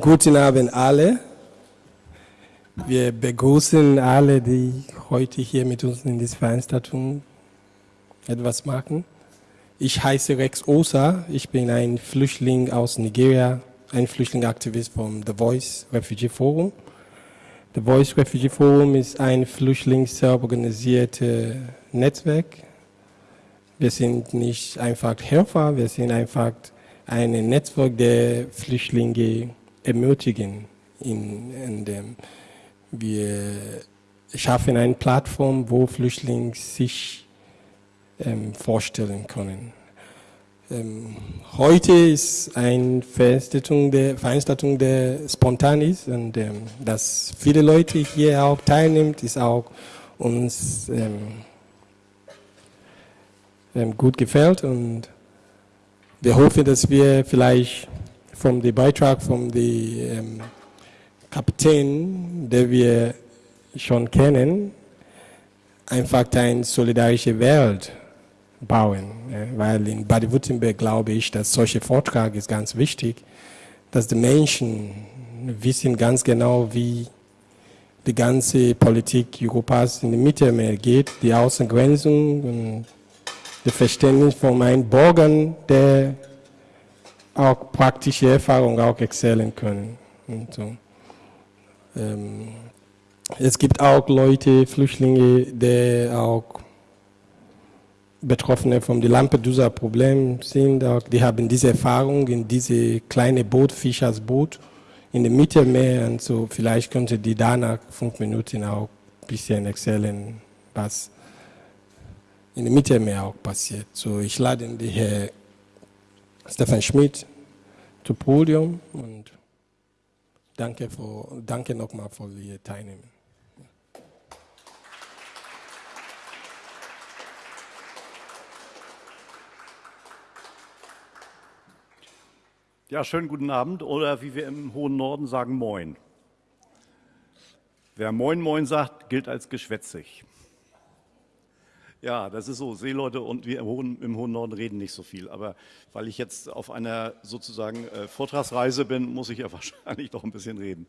Guten Abend alle. Wir begrüßen alle, die heute hier mit uns in dieser Veranstaltung etwas machen. Ich heiße Rex Osa, ich bin ein Flüchtling aus Nigeria, ein Flüchtlingsaktivist vom The Voice Refugee Forum. The Voice Refugee Forum ist ein flüchtlingsorganisiertes Netzwerk. Wir sind nicht einfach Helfer, wir sind einfach ein Netzwerk der Flüchtlinge ermutigen. In, in dem wir schaffen eine Plattform, wo Flüchtlinge sich ähm, vorstellen können. Ähm, heute ist eine Veranstaltung der, Veranstaltung der spontan ist und ähm, dass viele Leute hier auch teilnehmen, ist auch uns ähm, ähm, gut gefällt und wir hoffen, dass wir vielleicht vom dem Beitrag vom ähm, Kapitän, den wir schon kennen, einfach eine solidarische Welt bauen. Weil in Baden-Württemberg glaube ich, dass solche Vortrag ist ganz wichtig, dass die Menschen wissen ganz genau, wie die ganze Politik Europas in die Mittelmeer geht, die Außengrenzen und das Verständnis von meinen Bürgern, der auch praktische Erfahrungen auch erzählen können. So. Ähm, es gibt auch Leute, Flüchtlinge, die auch Betroffene vom Lampedusa-Problem sind. Auch, die haben diese Erfahrung in diese kleine Boot, Fischersboot in dem Mittelmeer. Und so vielleicht könnte die danach fünf Minuten auch ein bisschen erzählen, was in dem Mittelmeer auch passiert. So, ich lade die Herr Stefan Schmidt zum Podium und danke, danke nochmal für Ihr Teilnehmen. Ja, schönen guten Abend oder wie wir im hohen Norden sagen, Moin. Wer Moin Moin sagt, gilt als geschwätzig. Ja, das ist so. Seeleute und wir im hohen, im hohen, Norden reden nicht so viel. Aber weil ich jetzt auf einer sozusagen äh, Vortragsreise bin, muss ich ja wahrscheinlich doch ein bisschen reden.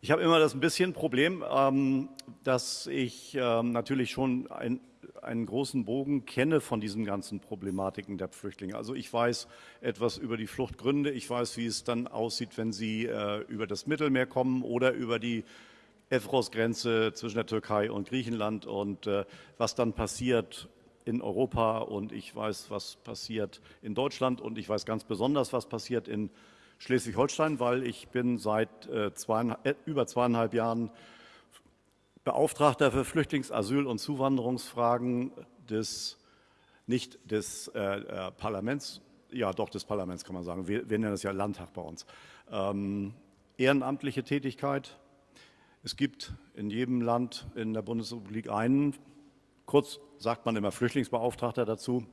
Ich habe immer das ein bisschen Problem, ähm, dass ich ähm, natürlich schon ein, einen großen Bogen kenne von diesen ganzen Problematiken der Flüchtlinge. Also ich weiß etwas über die Fluchtgründe, ich weiß, wie es dann aussieht, wenn sie äh, über das Mittelmeer kommen oder über die Evros-Grenze zwischen der Türkei und Griechenland und äh, was dann passiert in Europa und ich weiß, was passiert in Deutschland und ich weiß ganz besonders, was passiert in Schleswig-Holstein, weil ich bin seit äh, zweieinhalb, äh, über zweieinhalb Jahren Beauftragter für Flüchtlings-, Asyl- und Zuwanderungsfragen des, nicht des äh, äh, Parlaments, ja doch des Parlaments kann man sagen, wir, wir nennen das ja Landtag bei uns, ähm, ehrenamtliche Tätigkeit, es gibt in jedem Land in der Bundesrepublik einen, kurz sagt man immer Flüchtlingsbeauftragter dazu,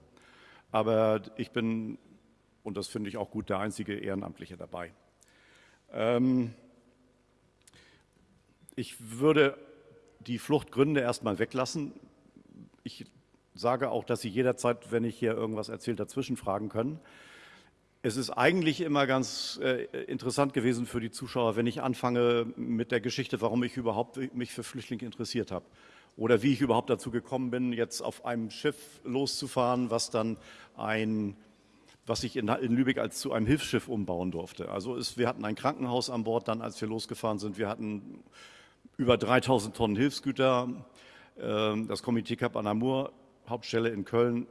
aber ich bin, und das finde ich auch gut, der einzige Ehrenamtliche dabei. Ähm, ich würde die Fluchtgründe erstmal weglassen. Ich sage auch, dass Sie jederzeit, wenn ich hier irgendwas erzähle, dazwischen fragen können. Es ist eigentlich immer ganz äh, interessant gewesen für die Zuschauer, wenn ich anfange mit der Geschichte, warum ich überhaupt mich für Flüchtlinge interessiert habe. Oder wie ich überhaupt dazu gekommen bin, jetzt auf einem Schiff loszufahren, was dann ein, was ich in, in Lübeck als zu einem Hilfsschiff umbauen durfte. Also es, wir hatten ein Krankenhaus an Bord dann, als wir losgefahren sind. Wir hatten über 3000 Tonnen Hilfsgüter. Ähm, das Komitee Cap Anamur, Hauptstelle in Köln,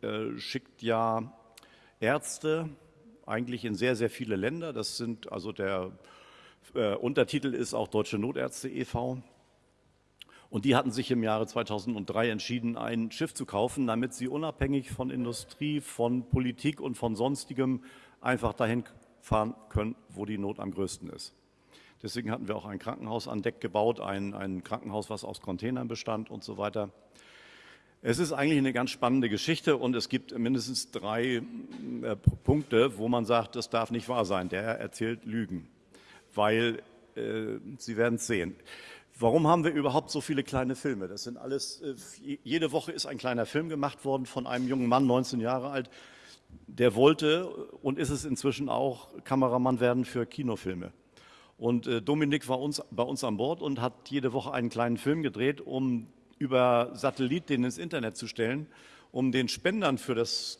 äh, schickt ja Ärzte, eigentlich in sehr, sehr viele Länder. Das sind also der äh, Untertitel ist auch Deutsche Notärzte e.V. Und die hatten sich im Jahre 2003 entschieden, ein Schiff zu kaufen, damit sie unabhängig von Industrie, von Politik und von sonstigem einfach dahin fahren können, wo die Not am größten ist. Deswegen hatten wir auch ein Krankenhaus an Deck gebaut, ein, ein Krankenhaus, was aus Containern bestand und so weiter. Es ist eigentlich eine ganz spannende Geschichte und es gibt mindestens drei äh, Punkte, wo man sagt, das darf nicht wahr sein. Der erzählt Lügen, weil äh, Sie werden es sehen. Warum haben wir überhaupt so viele kleine Filme? Das sind alles, äh, jede Woche ist ein kleiner Film gemacht worden von einem jungen Mann, 19 Jahre alt, der wollte und ist es inzwischen auch Kameramann werden für Kinofilme. Und äh, Dominik war uns, bei uns an Bord und hat jede Woche einen kleinen Film gedreht, um über Satellit den ins Internet zu stellen, um den Spendern für das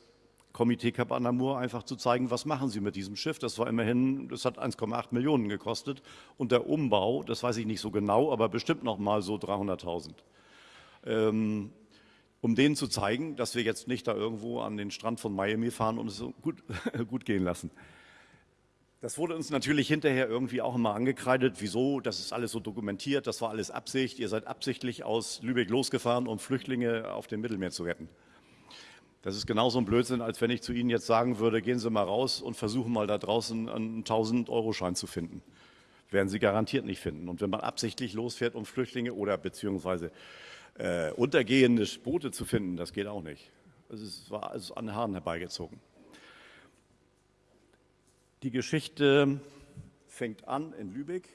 Komitee Cap Anamur einfach zu zeigen, was machen sie mit diesem Schiff. Das war immerhin, das hat 1,8 Millionen gekostet und der Umbau, das weiß ich nicht so genau, aber bestimmt noch mal so 300.000. Ähm, um denen zu zeigen, dass wir jetzt nicht da irgendwo an den Strand von Miami fahren und es gut, gut gehen lassen. Das wurde uns natürlich hinterher irgendwie auch immer angekreidet. Wieso? Das ist alles so dokumentiert, das war alles Absicht. Ihr seid absichtlich aus Lübeck losgefahren, um Flüchtlinge auf dem Mittelmeer zu retten. Das ist genauso ein Blödsinn, als wenn ich zu Ihnen jetzt sagen würde, gehen Sie mal raus und versuchen mal da draußen einen 1000-Euro-Schein zu finden. Werden Sie garantiert nicht finden. Und wenn man absichtlich losfährt, um Flüchtlinge oder beziehungsweise äh, untergehende Boote zu finden, das geht auch nicht. Es war also an den Haaren herbeigezogen. Die Geschichte fängt an in Lübeck.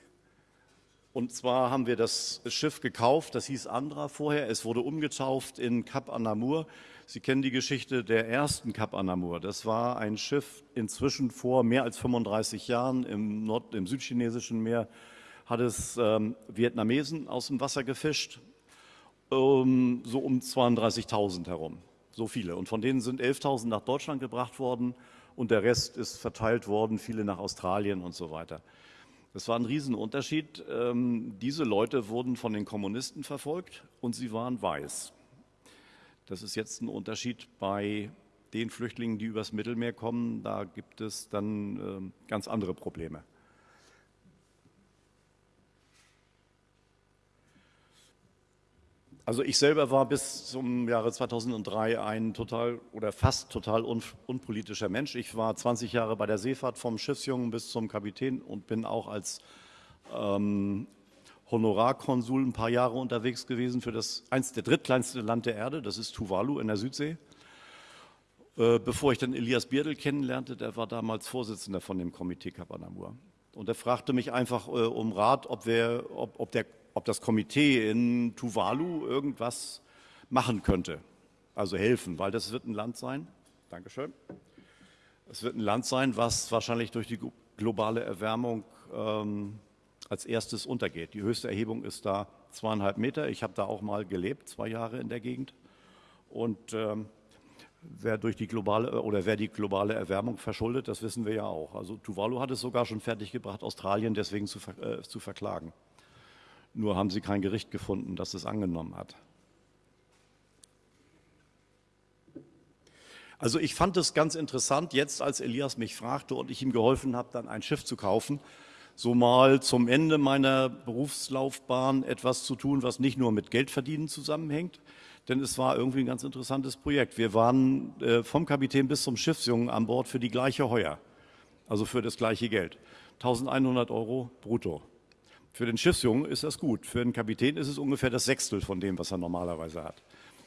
Und zwar haben wir das Schiff gekauft, das hieß Andra vorher. Es wurde umgetauft in Cap Anamur. Sie kennen die Geschichte der ersten Cap Anamur. Das war ein Schiff inzwischen vor mehr als 35 Jahren im, Nord-, im südchinesischen Meer, hat es ähm, Vietnamesen aus dem Wasser gefischt ähm, so um 32.000 herum. So viele. Und von denen sind 11.000 nach Deutschland gebracht worden und der Rest ist verteilt worden, viele nach Australien und so weiter. Das war ein Riesenunterschied. Ähm, diese Leute wurden von den Kommunisten verfolgt und sie waren weiß. Das ist jetzt ein Unterschied bei den Flüchtlingen, die übers Mittelmeer kommen. Da gibt es dann ähm, ganz andere Probleme. Also ich selber war bis zum Jahre 2003 ein total oder fast total un, unpolitischer Mensch. Ich war 20 Jahre bei der Seefahrt vom Schiffsjungen bis zum Kapitän und bin auch als ähm, Honorarkonsul ein paar Jahre unterwegs gewesen für das eins der drittkleinste Land der Erde, das ist Tuvalu in der Südsee. Äh, bevor ich dann Elias Bierdel kennenlernte, der war damals Vorsitzender von dem Komitee Kapanamur. Und er fragte mich einfach äh, um Rat, ob, wir, ob, ob der ob das Komitee in Tuvalu irgendwas machen könnte, also helfen, weil das wird ein Land sein, Dankeschön, es wird ein Land sein, was wahrscheinlich durch die globale Erwärmung ähm, als erstes untergeht. Die höchste Erhebung ist da zweieinhalb Meter. Ich habe da auch mal gelebt, zwei Jahre in der Gegend. Und ähm, wer durch die globale oder wer die globale Erwärmung verschuldet, das wissen wir ja auch. Also Tuvalu hat es sogar schon fertiggebracht, Australien deswegen zu, äh, zu verklagen. Nur haben sie kein Gericht gefunden, das es angenommen hat. Also ich fand es ganz interessant, jetzt als Elias mich fragte und ich ihm geholfen habe, dann ein Schiff zu kaufen, so mal zum Ende meiner Berufslaufbahn etwas zu tun, was nicht nur mit Geldverdienen zusammenhängt, denn es war irgendwie ein ganz interessantes Projekt. Wir waren äh, vom Kapitän bis zum Schiffsjungen an Bord für die gleiche Heuer, also für das gleiche Geld. 1100 Euro brutto. Für den Schiffsjungen ist das gut. Für den Kapitän ist es ungefähr das Sechstel von dem, was er normalerweise hat.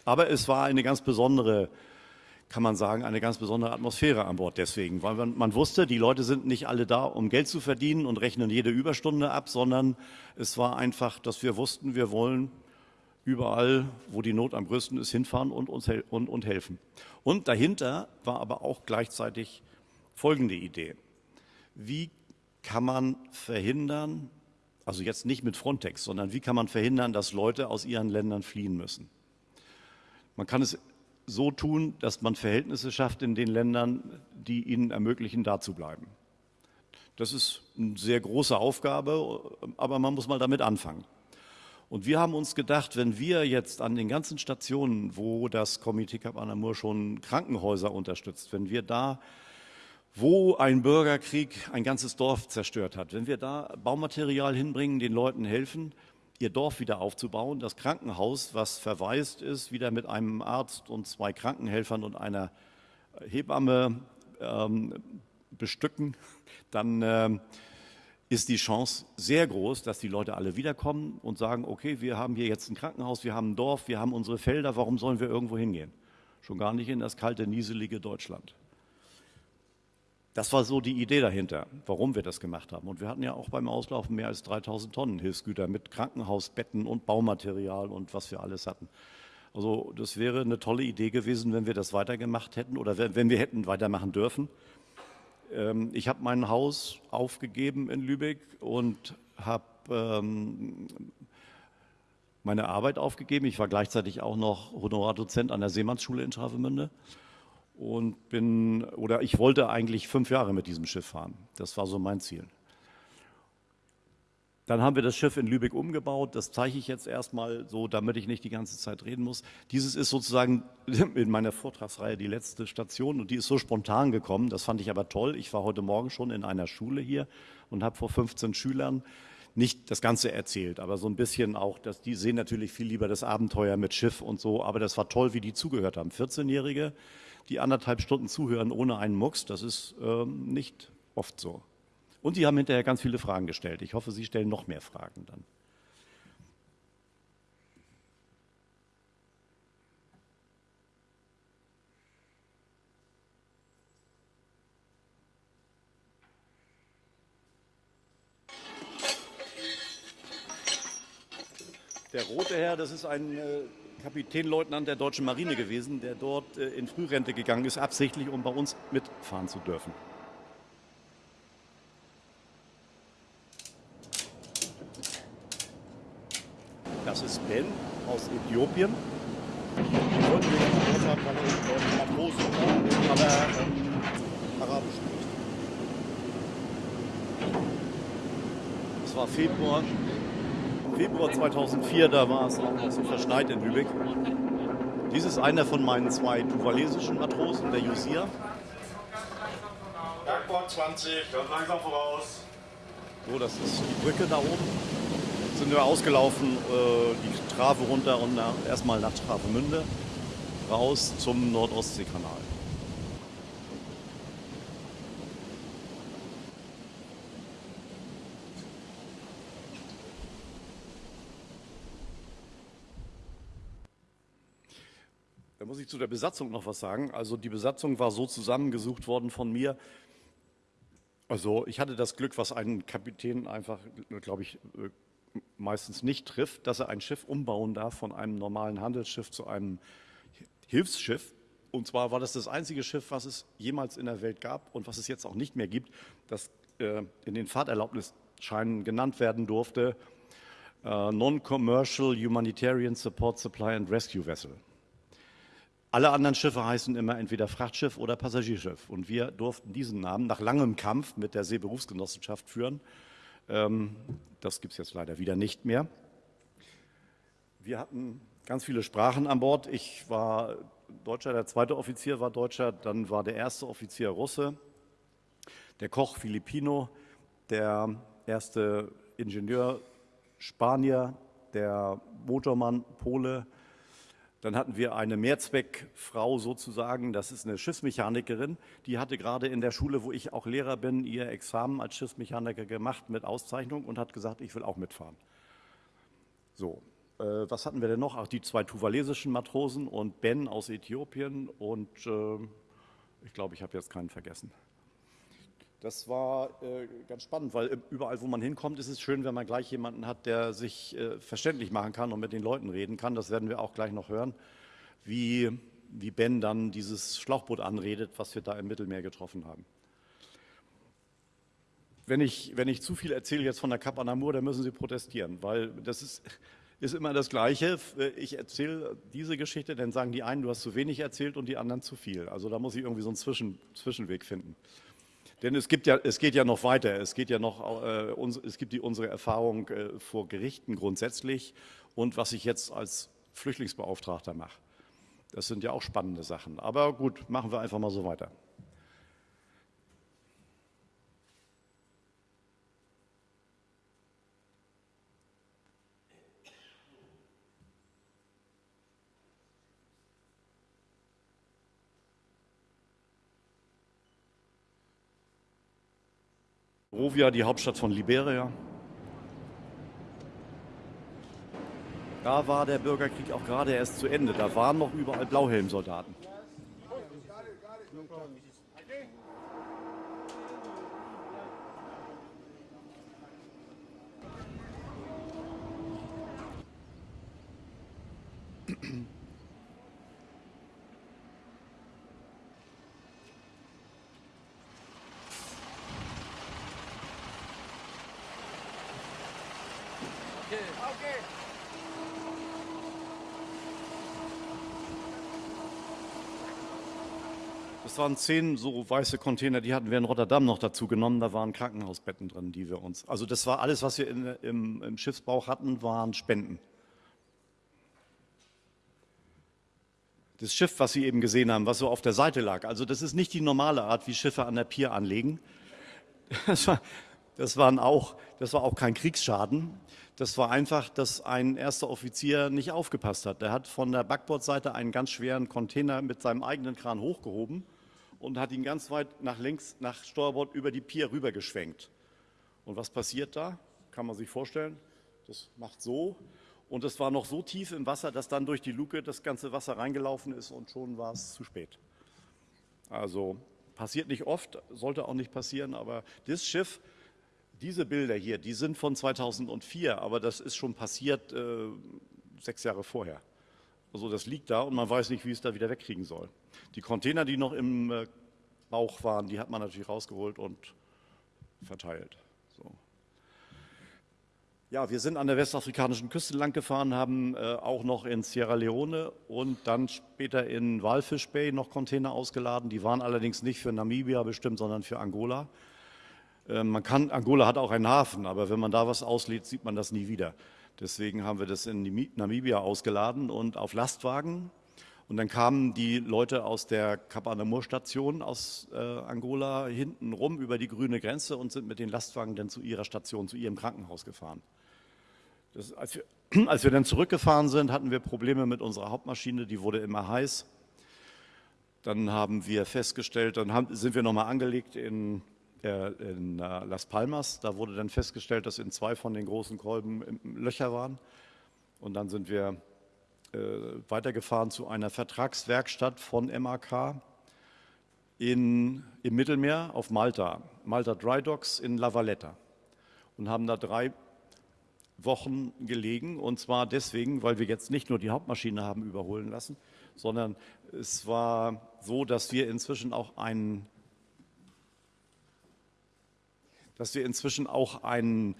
Aber es war eine ganz besondere, kann man sagen, eine ganz besondere Atmosphäre an Bord deswegen, weil man, man wusste, die Leute sind nicht alle da, um Geld zu verdienen und rechnen jede Überstunde ab, sondern es war einfach, dass wir wussten, wir wollen überall, wo die Not am größten ist, hinfahren und uns und, und helfen. Und dahinter war aber auch gleichzeitig folgende Idee. Wie kann man verhindern, also jetzt nicht mit Frontex, sondern wie kann man verhindern, dass Leute aus ihren Ländern fliehen müssen? Man kann es so tun, dass man Verhältnisse schafft in den Ländern, die ihnen ermöglichen, da zu bleiben. Das ist eine sehr große Aufgabe, aber man muss mal damit anfangen. Und wir haben uns gedacht, wenn wir jetzt an den ganzen Stationen, wo das Komitee Cap Anamur schon Krankenhäuser unterstützt, wenn wir da wo ein Bürgerkrieg ein ganzes Dorf zerstört hat. Wenn wir da Baumaterial hinbringen, den Leuten helfen, ihr Dorf wieder aufzubauen, das Krankenhaus, was verwaist ist, wieder mit einem Arzt und zwei Krankenhelfern und einer Hebamme ähm, bestücken, dann ähm, ist die Chance sehr groß, dass die Leute alle wiederkommen und sagen, okay, wir haben hier jetzt ein Krankenhaus, wir haben ein Dorf, wir haben unsere Felder, warum sollen wir irgendwo hingehen? Schon gar nicht in das kalte, nieselige Deutschland. Das war so die Idee dahinter, warum wir das gemacht haben. Und wir hatten ja auch beim Auslaufen mehr als 3000 Tonnen Hilfsgüter mit Krankenhausbetten und Baumaterial und was wir alles hatten. Also das wäre eine tolle Idee gewesen, wenn wir das weitergemacht hätten oder wenn wir hätten weitermachen dürfen. Ähm, ich habe mein Haus aufgegeben in Lübeck und habe ähm, meine Arbeit aufgegeben. Ich war gleichzeitig auch noch Honorardozent an der Seemannsschule in Travemünde und bin, oder ich wollte eigentlich fünf Jahre mit diesem Schiff fahren. Das war so mein Ziel. Dann haben wir das Schiff in Lübeck umgebaut. Das zeige ich jetzt erstmal so, damit ich nicht die ganze Zeit reden muss. Dieses ist sozusagen in meiner Vortragsreihe die letzte Station und die ist so spontan gekommen. Das fand ich aber toll. Ich war heute Morgen schon in einer Schule hier und habe vor 15 Schülern nicht das Ganze erzählt, aber so ein bisschen auch, dass die sehen natürlich viel lieber das Abenteuer mit Schiff und so, aber das war toll, wie die zugehört haben. 14-Jährige, die anderthalb Stunden zuhören ohne einen Mucks, das ist ähm, nicht oft so. Und Sie haben hinterher ganz viele Fragen gestellt. Ich hoffe, Sie stellen noch mehr Fragen dann. Der rote Herr, das ist ein äh, Kapitänleutnant der deutschen Marine gewesen, der dort äh, in Frührente gegangen ist, absichtlich, um bei uns mitfahren zu dürfen. Das ist Ben aus Äthiopien. Ich wollte wir ja dort haben, weil er aber Arabisch spricht. Es war Februar Februar 2004, da war es auch noch so verschneit in Lübeck. Dies ist einer von meinen zwei tuvalesischen Matrosen, der Jusir. Bergbord 20, ganz langsam voraus. So, das ist die Brücke da oben. Jetzt sind wir ausgelaufen, äh, die Trave runter und nach, erstmal nach Travemünde raus zum Nordostseekanal. Ich zu der Besatzung noch was sagen. Also die Besatzung war so zusammengesucht worden von mir. Also ich hatte das Glück, was einen Kapitän einfach, glaube ich, äh, meistens nicht trifft, dass er ein Schiff umbauen darf von einem normalen Handelsschiff zu einem Hilfsschiff. Und zwar war das das einzige Schiff, was es jemals in der Welt gab und was es jetzt auch nicht mehr gibt, das äh, in den Fahrterlaubnisscheinen genannt werden durfte, äh, Non-Commercial Humanitarian Support Supply and Rescue Vessel. Alle anderen Schiffe heißen immer entweder Frachtschiff oder Passagierschiff. Und wir durften diesen Namen nach langem Kampf mit der Seeberufsgenossenschaft führen. Ähm, das gibt es jetzt leider wieder nicht mehr. Wir hatten ganz viele Sprachen an Bord. Ich war Deutscher, der zweite Offizier war Deutscher, dann war der erste Offizier Russe, der Koch Filipino, der erste Ingenieur Spanier, der Motormann Pole, dann hatten wir eine Mehrzweckfrau sozusagen, das ist eine Schiffsmechanikerin, die hatte gerade in der Schule, wo ich auch Lehrer bin, ihr Examen als Schiffsmechaniker gemacht mit Auszeichnung und hat gesagt, ich will auch mitfahren. So, äh, was hatten wir denn noch? Ach, die zwei tuvalesischen Matrosen und Ben aus Äthiopien und äh, ich glaube, ich habe jetzt keinen vergessen. Das war äh, ganz spannend, weil überall, wo man hinkommt, ist es schön, wenn man gleich jemanden hat, der sich äh, verständlich machen kann und mit den Leuten reden kann. Das werden wir auch gleich noch hören, wie, wie Ben dann dieses Schlauchboot anredet, was wir da im Mittelmeer getroffen haben. Wenn ich, wenn ich zu viel erzähle jetzt von der Cap Anamur, dann müssen Sie protestieren, weil das ist, ist immer das Gleiche. Ich erzähle diese Geschichte, dann sagen die einen, du hast zu wenig erzählt und die anderen zu viel. Also da muss ich irgendwie so einen Zwischen, Zwischenweg finden. Denn es, gibt ja, es geht ja noch weiter. Es, geht ja noch, äh, uns, es gibt die, unsere Erfahrung äh, vor Gerichten grundsätzlich und was ich jetzt als Flüchtlingsbeauftragter mache. Das sind ja auch spannende Sachen. Aber gut, machen wir einfach mal so weiter. Monrovia, die Hauptstadt von Liberia. Da war der Bürgerkrieg auch gerade erst zu Ende. Da waren noch überall Blauhelmsoldaten. Das waren zehn so weiße Container, die hatten wir in Rotterdam noch dazu genommen. Da waren Krankenhausbetten drin, die wir uns. Also das war alles, was wir in, im, im Schiffsbau hatten, waren Spenden. Das Schiff, was Sie eben gesehen haben, was so auf der Seite lag. Also das ist nicht die normale Art, wie Schiffe an der Pier anlegen. Das war, das waren auch, das war auch kein Kriegsschaden. Das war einfach, dass ein erster Offizier nicht aufgepasst hat. Der hat von der Backbordseite einen ganz schweren Container mit seinem eigenen Kran hochgehoben und hat ihn ganz weit nach links, nach Steuerbord über die Pier rüber geschwenkt. Und was passiert da? Kann man sich vorstellen. Das macht so. Und es war noch so tief im Wasser, dass dann durch die Luke das ganze Wasser reingelaufen ist und schon war es zu spät. Also passiert nicht oft, sollte auch nicht passieren, aber das Schiff diese Bilder hier, die sind von 2004, aber das ist schon passiert äh, sechs Jahre vorher. Also das liegt da und man weiß nicht, wie es da wieder wegkriegen soll. Die Container, die noch im äh, Bauch waren, die hat man natürlich rausgeholt und verteilt. So. Ja, wir sind an der westafrikanischen Küste lang gefahren, haben äh, auch noch in Sierra Leone und dann später in Walfish Bay noch Container ausgeladen. Die waren allerdings nicht für Namibia bestimmt, sondern für Angola. Ähm, man kann, Angola hat auch einen Hafen, aber wenn man da was auslädt, sieht man das nie wieder. Deswegen haben wir das in Namibia ausgeladen und auf Lastwagen. Und dann kamen die Leute aus der Kapanamur-Station aus äh, Angola hinten rum über die grüne Grenze und sind mit den Lastwagen dann zu ihrer Station, zu ihrem Krankenhaus gefahren. Das, als, wir, als wir dann zurückgefahren sind, hatten wir Probleme mit unserer Hauptmaschine, die wurde immer heiß. Dann haben wir festgestellt, dann haben, sind wir nochmal angelegt in in äh, Las Palmas. Da wurde dann festgestellt, dass in zwei von den großen Kolben Löcher waren. Und dann sind wir äh, weitergefahren zu einer Vertragswerkstatt von MAK in, im Mittelmeer auf Malta, Malta Dry Docks in La Valletta und haben da drei Wochen gelegen und zwar deswegen, weil wir jetzt nicht nur die Hauptmaschine haben überholen lassen, sondern es war so, dass wir inzwischen auch einen dass wir inzwischen auch einen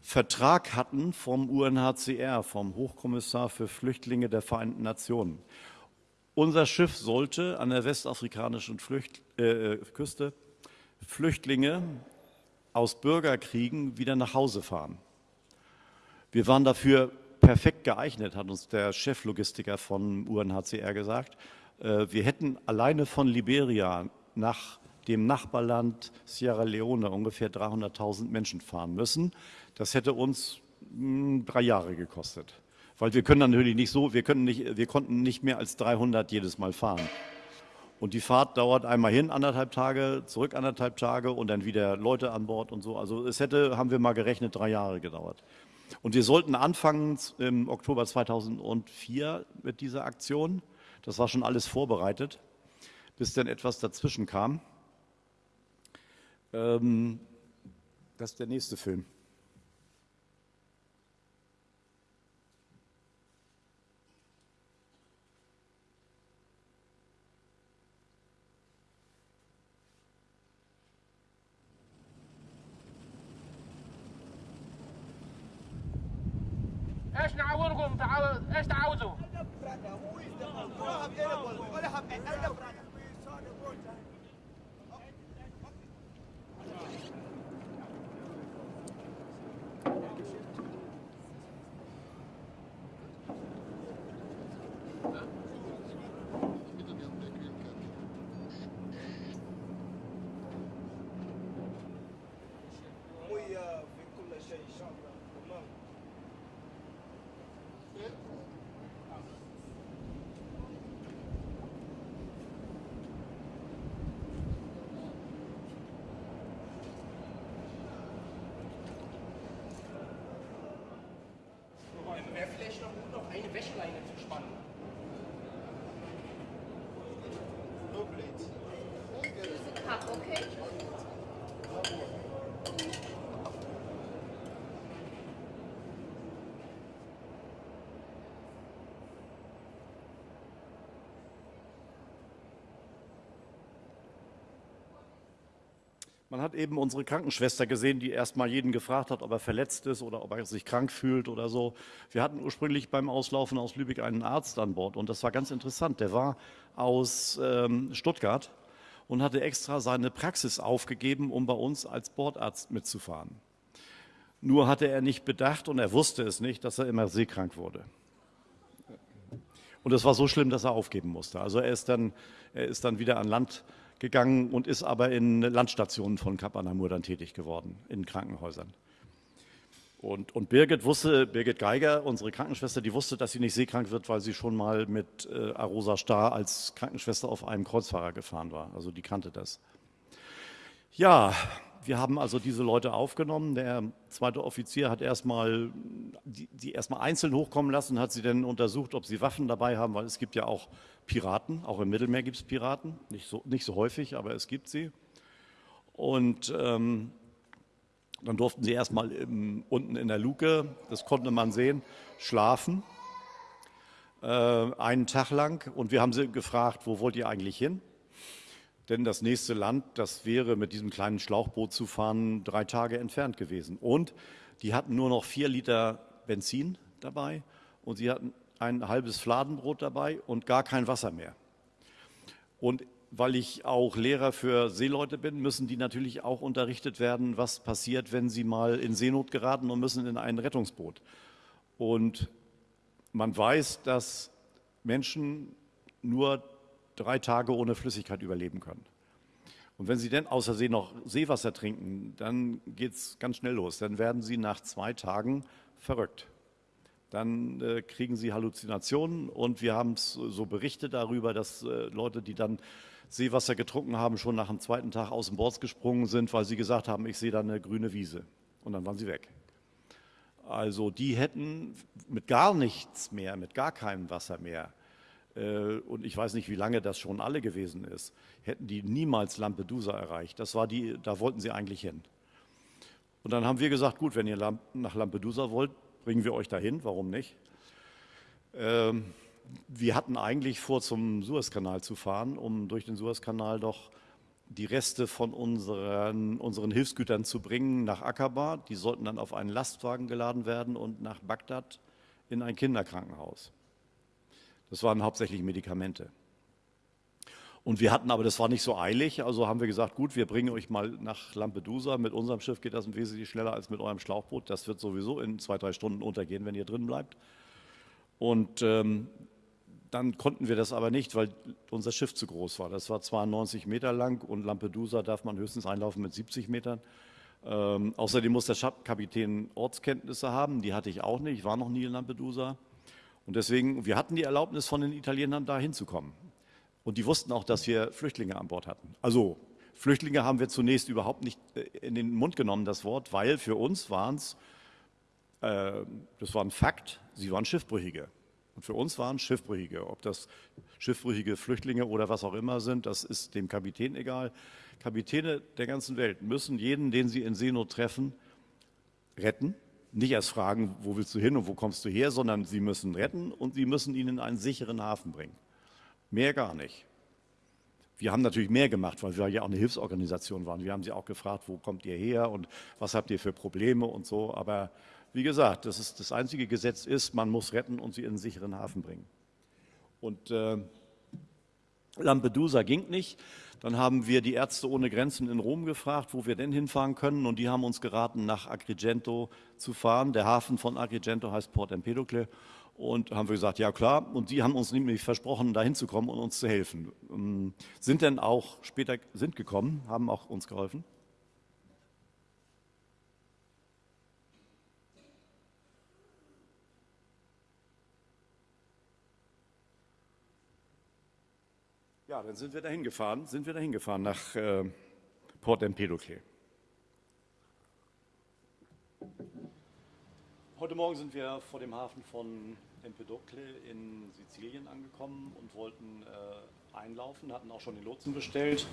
Vertrag hatten vom UNHCR, vom Hochkommissar für Flüchtlinge der Vereinten Nationen. Unser Schiff sollte an der westafrikanischen Flücht, äh, Küste Flüchtlinge aus Bürgerkriegen wieder nach Hause fahren. Wir waren dafür perfekt geeignet, hat uns der Cheflogistiker von UNHCR gesagt. Äh, wir hätten alleine von Liberia nach dem Nachbarland Sierra Leone ungefähr 300.000 Menschen fahren müssen. Das hätte uns hm, drei Jahre gekostet. Weil wir können natürlich nicht so, wir, können nicht, wir konnten nicht mehr als 300 jedes Mal fahren. Und die Fahrt dauert einmal hin, anderthalb Tage, zurück anderthalb Tage und dann wieder Leute an Bord und so. Also es hätte, haben wir mal gerechnet, drei Jahre gedauert. Und wir sollten anfangen im Oktober 2004 mit dieser Aktion. Das war schon alles vorbereitet, bis dann etwas dazwischen kam. Ähm, das ist der nächste Film. Man hat eben unsere Krankenschwester gesehen, die erstmal jeden gefragt hat, ob er verletzt ist oder ob er sich krank fühlt oder so. Wir hatten ursprünglich beim Auslaufen aus Lübeck einen Arzt an Bord und das war ganz interessant. Der war aus ähm, Stuttgart und hatte extra seine Praxis aufgegeben, um bei uns als Bordarzt mitzufahren. Nur hatte er nicht bedacht und er wusste es nicht, dass er immer seekrank wurde. Und es war so schlimm, dass er aufgeben musste. Also er ist dann, er ist dann wieder an Land gegangen und ist aber in Landstationen von Kap Anamur dann tätig geworden, in Krankenhäusern. Und, und, Birgit wusste, Birgit Geiger, unsere Krankenschwester, die wusste, dass sie nicht seekrank wird, weil sie schon mal mit äh, Arosa Starr als Krankenschwester auf einem Kreuzfahrer gefahren war. Also die kannte das. Ja, wir haben also diese Leute aufgenommen. Der zweite Offizier hat erstmal die, die erstmal einzeln hochkommen lassen, hat sie dann untersucht, ob sie Waffen dabei haben, weil es gibt ja auch Piraten, auch im Mittelmeer gibt es Piraten, nicht so, nicht so häufig, aber es gibt sie. Und ähm, dann durften sie erstmal im, unten in der Luke, das konnte man sehen, schlafen, äh, einen Tag lang. Und wir haben sie gefragt, wo wollt ihr eigentlich hin? Denn das nächste Land, das wäre mit diesem kleinen Schlauchboot zu fahren, drei Tage entfernt gewesen. Und die hatten nur noch vier Liter Benzin dabei und sie hatten ein halbes Fladenbrot dabei und gar kein Wasser mehr. Und weil ich auch Lehrer für Seeleute bin, müssen die natürlich auch unterrichtet werden, was passiert, wenn sie mal in Seenot geraten und müssen in ein Rettungsboot. Und man weiß, dass Menschen nur drei Tage ohne Flüssigkeit überleben können. Und wenn sie dann außer See noch Seewasser trinken, dann geht es ganz schnell los. Dann werden sie nach zwei Tagen verrückt. Dann äh, kriegen sie Halluzinationen und wir haben so Berichte darüber, dass äh, Leute, die dann Seewasser getrunken haben, schon nach dem zweiten Tag aus dem Bord gesprungen sind, weil sie gesagt haben, ich sehe da eine grüne Wiese. Und dann waren sie weg. Also die hätten mit gar nichts mehr, mit gar keinem Wasser mehr, und ich weiß nicht, wie lange das schon alle gewesen ist, hätten die niemals Lampedusa erreicht. Das war die, da wollten sie eigentlich hin. Und dann haben wir gesagt, gut, wenn ihr nach Lampedusa wollt, bringen wir euch dahin, warum nicht? Ähm, wir hatten eigentlich vor, zum Suezkanal zu fahren, um durch den Suezkanal doch die Reste von unseren, unseren Hilfsgütern zu bringen nach Aqaba. Die sollten dann auf einen Lastwagen geladen werden und nach Bagdad in ein Kinderkrankenhaus. Das waren hauptsächlich Medikamente. Und wir hatten aber, das war nicht so eilig, also haben wir gesagt, gut, wir bringen euch mal nach Lampedusa. Mit unserem Schiff geht das wesentlich schneller als mit eurem Schlauchboot. Das wird sowieso in zwei, drei Stunden untergehen, wenn ihr drin bleibt. Und ähm, dann konnten wir das aber nicht, weil unser Schiff zu groß war. Das war 92 Meter lang und Lampedusa darf man höchstens einlaufen mit 70 Metern. Ähm, außerdem muss der Kapitän Ortskenntnisse haben, die hatte ich auch nicht, ich war noch nie in Lampedusa. Und deswegen, wir hatten die Erlaubnis von den Italienern da hinzukommen. Und die wussten auch, dass wir Flüchtlinge an Bord hatten. Also Flüchtlinge haben wir zunächst überhaupt nicht äh, in den Mund genommen, das Wort, weil für uns waren es, äh, das war ein Fakt, sie waren Schiffbrüchige. Und für uns waren Schiffbrüchige. Ob das schiffbrüchige Flüchtlinge oder was auch immer sind, das ist dem Kapitän egal. Kapitäne der ganzen Welt müssen jeden, den sie in Seenot treffen, retten nicht erst fragen, wo willst du hin und wo kommst du her, sondern sie müssen retten und sie müssen ihn in einen sicheren Hafen bringen. Mehr gar nicht. Wir haben natürlich mehr gemacht, weil wir ja auch eine Hilfsorganisation waren. Wir haben sie auch gefragt, wo kommt ihr her und was habt ihr für Probleme und so. Aber wie gesagt, das, ist, das einzige Gesetz ist, man muss retten und sie in einen sicheren Hafen bringen. Und äh, Lampedusa ging nicht. Dann haben wir die Ärzte ohne Grenzen in Rom gefragt, wo wir denn hinfahren können. Und die haben uns geraten, nach Agrigento zu fahren. Der Hafen von Agrigento heißt Port Empedocle. Und haben wir gesagt, ja klar. Und die haben uns nämlich versprochen, da hinzukommen und uns zu helfen. Ähm, sind dann auch später sind gekommen, haben auch uns geholfen. Ja, dann sind wir dahin gefahren, sind wir dahin gefahren nach äh, Port Empedocle. Heute Morgen sind wir vor dem Hafen von Empedocle in Sizilien angekommen und wollten äh, einlaufen, hatten auch schon den Lotsen bestellt.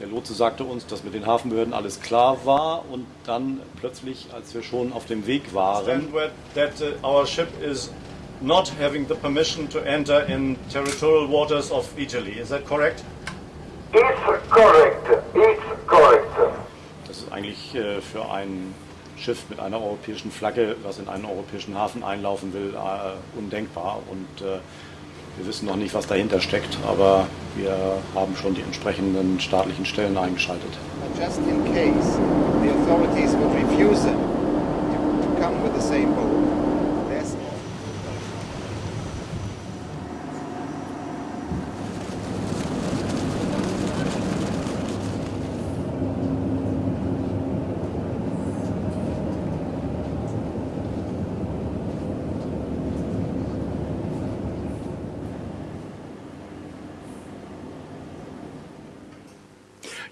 Der Lotse sagte uns, dass mit den Hafenbehörden alles klar war und dann plötzlich, als wir schon auf dem Weg waren, that uh, our ship is not having the permission to enter in territorial waters of Italy. Is that correct? It's correct. It's correct. natürlich äh, für ein Schiff mit einer europäischen Flagge, was in einen europäischen Hafen einlaufen will, äh, undenkbar. Und äh, wir wissen noch nicht, was dahinter steckt, aber wir haben schon die entsprechenden staatlichen Stellen eingeschaltet. But just in case the authorities would refuse them to come with the same boat,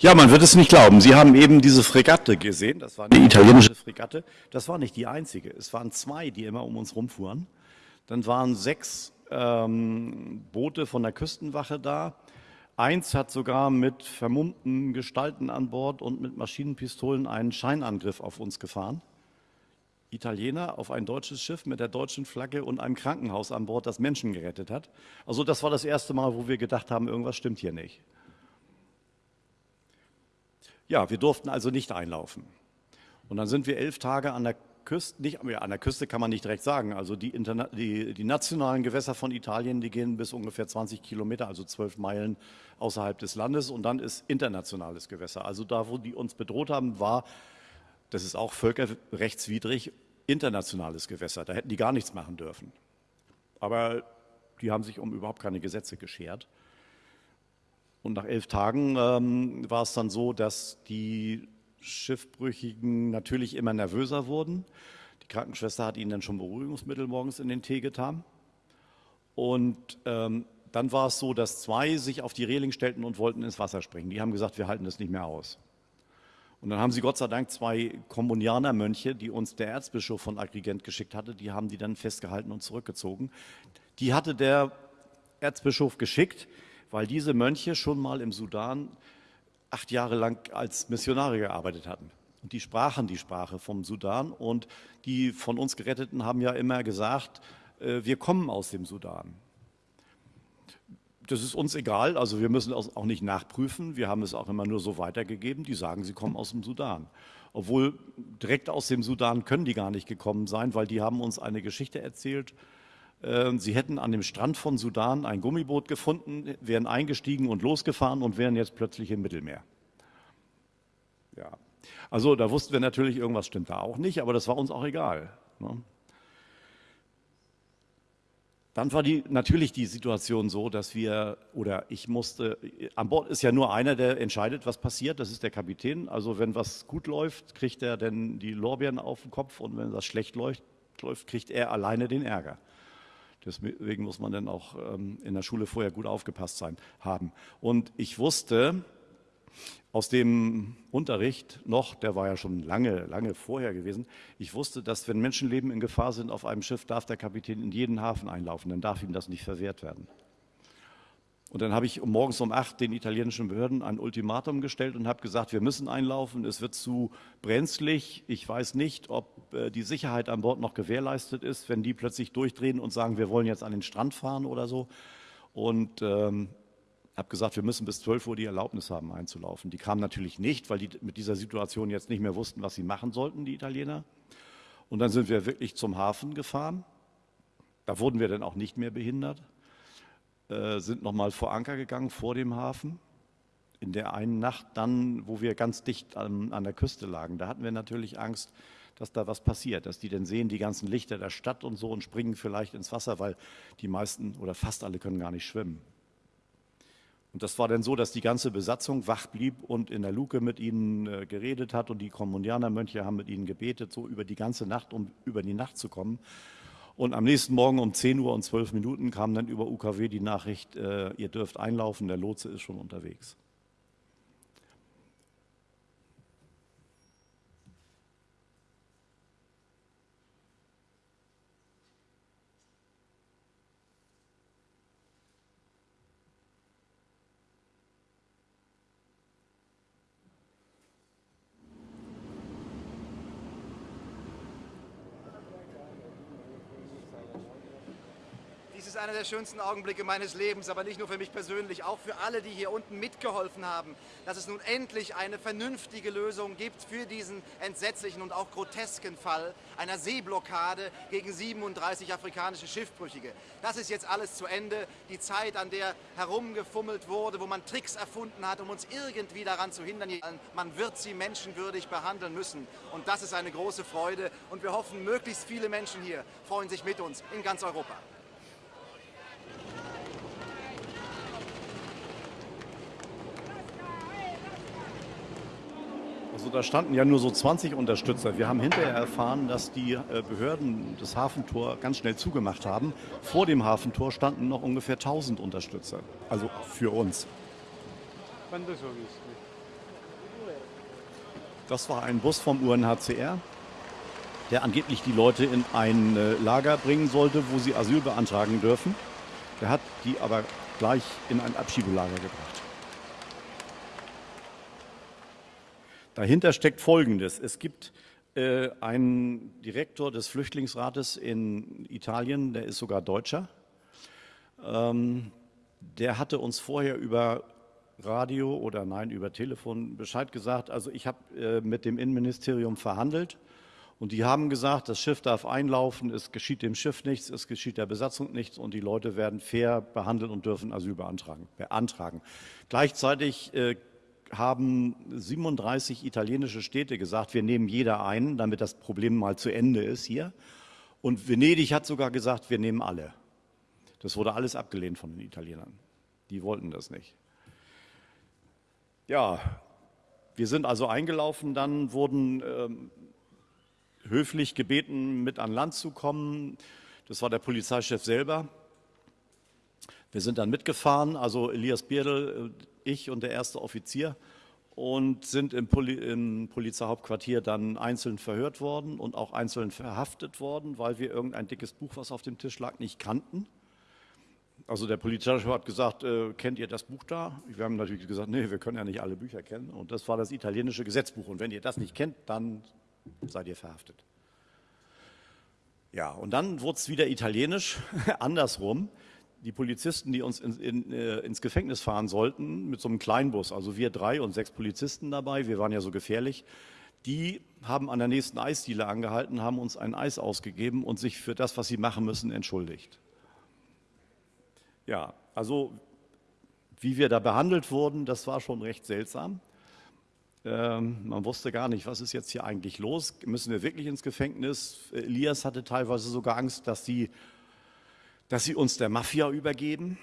Ja, man wird es nicht glauben. Sie haben eben diese Fregatte gesehen. Das war eine italienische Fregatte. Das war nicht die einzige. Es waren zwei, die immer um uns rumfuhren. Dann waren sechs ähm, Boote von der Küstenwache da. Eins hat sogar mit vermummten Gestalten an Bord und mit Maschinenpistolen einen Scheinangriff auf uns gefahren. Italiener auf ein deutsches Schiff mit der deutschen Flagge und einem Krankenhaus an Bord, das Menschen gerettet hat. Also das war das erste Mal, wo wir gedacht haben, irgendwas stimmt hier nicht. Ja, wir durften also nicht einlaufen. Und dann sind wir elf Tage an der Küste, nicht ja, an der Küste kann man nicht direkt sagen, also die, die, die nationalen Gewässer von Italien, die gehen bis ungefähr 20 Kilometer, also 12 Meilen außerhalb des Landes und dann ist internationales Gewässer. Also da, wo die uns bedroht haben, war, das ist auch völkerrechtswidrig, internationales Gewässer. Da hätten die gar nichts machen dürfen. Aber die haben sich um überhaupt keine Gesetze geschert. Und nach elf Tagen ähm, war es dann so, dass die Schiffbrüchigen natürlich immer nervöser wurden. Die Krankenschwester hat ihnen dann schon Beruhigungsmittel morgens in den Tee getan. Und ähm, dann war es so, dass zwei sich auf die Reling stellten und wollten ins Wasser springen. Die haben gesagt, wir halten das nicht mehr aus. Und dann haben sie Gott sei Dank zwei Kommunianermönche, die uns der Erzbischof von Agrigent geschickt hatte, die haben die dann festgehalten und zurückgezogen. Die hatte der Erzbischof geschickt, weil diese Mönche schon mal im Sudan acht Jahre lang als Missionare gearbeitet hatten. Und die sprachen die Sprache vom Sudan und die von uns Geretteten haben ja immer gesagt, äh, wir kommen aus dem Sudan. Das ist uns egal, also wir müssen auch nicht nachprüfen, wir haben es auch immer nur so weitergegeben, die sagen, sie kommen aus dem Sudan. Obwohl direkt aus dem Sudan können die gar nicht gekommen sein, weil die haben uns eine Geschichte erzählt, Sie hätten an dem Strand von Sudan ein Gummiboot gefunden, wären eingestiegen und losgefahren und wären jetzt plötzlich im Mittelmeer. Ja, also da wussten wir natürlich, irgendwas stimmt da auch nicht, aber das war uns auch egal. Ne? Dann war die, natürlich die Situation so, dass wir, oder ich musste, an Bord ist ja nur einer, der entscheidet, was passiert, das ist der Kapitän. Also wenn was gut läuft, kriegt er dann die Lorbeeren auf den Kopf und wenn das schlecht läuft, kriegt er alleine den Ärger. Deswegen muss man dann auch ähm, in der Schule vorher gut aufgepasst sein, haben. Und ich wusste aus dem Unterricht noch, der war ja schon lange, lange vorher gewesen, ich wusste, dass wenn Menschenleben in Gefahr sind auf einem Schiff, darf der Kapitän in jeden Hafen einlaufen, dann darf ihm das nicht verwehrt werden. Und dann habe ich morgens um acht den italienischen Behörden ein Ultimatum gestellt und habe gesagt, wir müssen einlaufen, es wird zu brenzlig. Ich weiß nicht, ob äh, die Sicherheit an Bord noch gewährleistet ist, wenn die plötzlich durchdrehen und sagen, wir wollen jetzt an den Strand fahren oder so. Und ähm, habe gesagt, wir müssen bis 12 Uhr die Erlaubnis haben, einzulaufen. Die kamen natürlich nicht, weil die mit dieser Situation jetzt nicht mehr wussten, was sie machen sollten, die Italiener. Und dann sind wir wirklich zum Hafen gefahren. Da wurden wir dann auch nicht mehr behindert. Äh, sind nochmal vor Anker gegangen vor dem Hafen. In der einen Nacht dann, wo wir ganz dicht an, an der Küste lagen, da hatten wir natürlich Angst, dass da was passiert, dass die dann sehen die ganzen Lichter der Stadt und so und springen vielleicht ins Wasser, weil die meisten oder fast alle können gar nicht schwimmen. Und das war dann so, dass die ganze Besatzung wach blieb und in der Luke mit ihnen äh, geredet hat und die Kommunianermönche haben mit ihnen gebetet, so über die ganze Nacht, um über die Nacht zu kommen. Und am nächsten Morgen um 10 Uhr und 12 Minuten kam dann über UKW die Nachricht, äh, ihr dürft einlaufen, der Lotse ist schon unterwegs. Dieses ist einer der schönsten Augenblicke meines Lebens, aber nicht nur für mich persönlich, auch für alle, die hier unten mitgeholfen haben, dass es nun endlich eine vernünftige Lösung gibt für diesen entsetzlichen und auch grotesken Fall einer Seeblockade gegen 37 afrikanische Schiffbrüchige. Das ist jetzt alles zu Ende. Die Zeit, an der herumgefummelt wurde, wo man Tricks erfunden hat, um uns irgendwie daran zu hindern, man wird sie menschenwürdig behandeln müssen. Und das ist eine große Freude und wir hoffen, möglichst viele Menschen hier freuen sich mit uns in ganz Europa. Also da standen ja nur so 20 Unterstützer. Wir haben hinterher erfahren, dass die äh, Behörden das Hafentor ganz schnell zugemacht haben. Vor dem Hafentor standen noch ungefähr 1000 Unterstützer. Also für uns. Das war ein Bus vom UNHCR, der angeblich die Leute in ein äh, Lager bringen sollte, wo sie Asyl beantragen dürfen. Der hat die aber gleich in ein Abschiebelager gebracht. Dahinter steckt Folgendes. Es gibt äh, einen Direktor des Flüchtlingsrates in Italien, der ist sogar Deutscher. Ähm, der hatte uns vorher über Radio oder nein, über Telefon Bescheid gesagt. Also ich habe äh, mit dem Innenministerium verhandelt und die haben gesagt, das Schiff darf einlaufen, es geschieht dem Schiff nichts, es geschieht der Besatzung nichts und die Leute werden fair behandelt und dürfen Asyl beantragen. beantragen. Gleichzeitig äh, haben 37 italienische Städte gesagt, wir nehmen jeder einen, damit das Problem mal zu Ende ist hier. Und Venedig hat sogar gesagt, wir nehmen alle. Das wurde alles abgelehnt von den Italienern. Die wollten das nicht. Ja, wir sind also eingelaufen, dann wurden ähm, höflich gebeten, mit an Land zu kommen. Das war der Polizeichef selber. Wir sind dann mitgefahren, also Elias Bierdl, äh, ich und der erste Offizier und sind im, Poli im Polizeihauptquartier dann einzeln verhört worden und auch einzeln verhaftet worden, weil wir irgendein dickes Buch, was auf dem Tisch lag, nicht kannten. Also der Polizeichef hat gesagt, äh, kennt ihr das Buch da? Wir haben natürlich gesagt, nee, wir können ja nicht alle Bücher kennen. Und das war das italienische Gesetzbuch. Und wenn ihr das nicht kennt, dann seid ihr verhaftet. Ja, und dann wurde es wieder italienisch, andersrum die Polizisten, die uns in, in, äh, ins Gefängnis fahren sollten, mit so einem Kleinbus, also wir drei und sechs Polizisten dabei, wir waren ja so gefährlich, die haben an der nächsten Eisdiele angehalten, haben uns ein Eis ausgegeben und sich für das, was sie machen müssen, entschuldigt. Ja, also wie wir da behandelt wurden, das war schon recht seltsam. Ähm, man wusste gar nicht, was ist jetzt hier eigentlich los? Müssen wir wirklich ins Gefängnis? Elias hatte teilweise sogar Angst, dass sie dass sie uns der Mafia übergeben.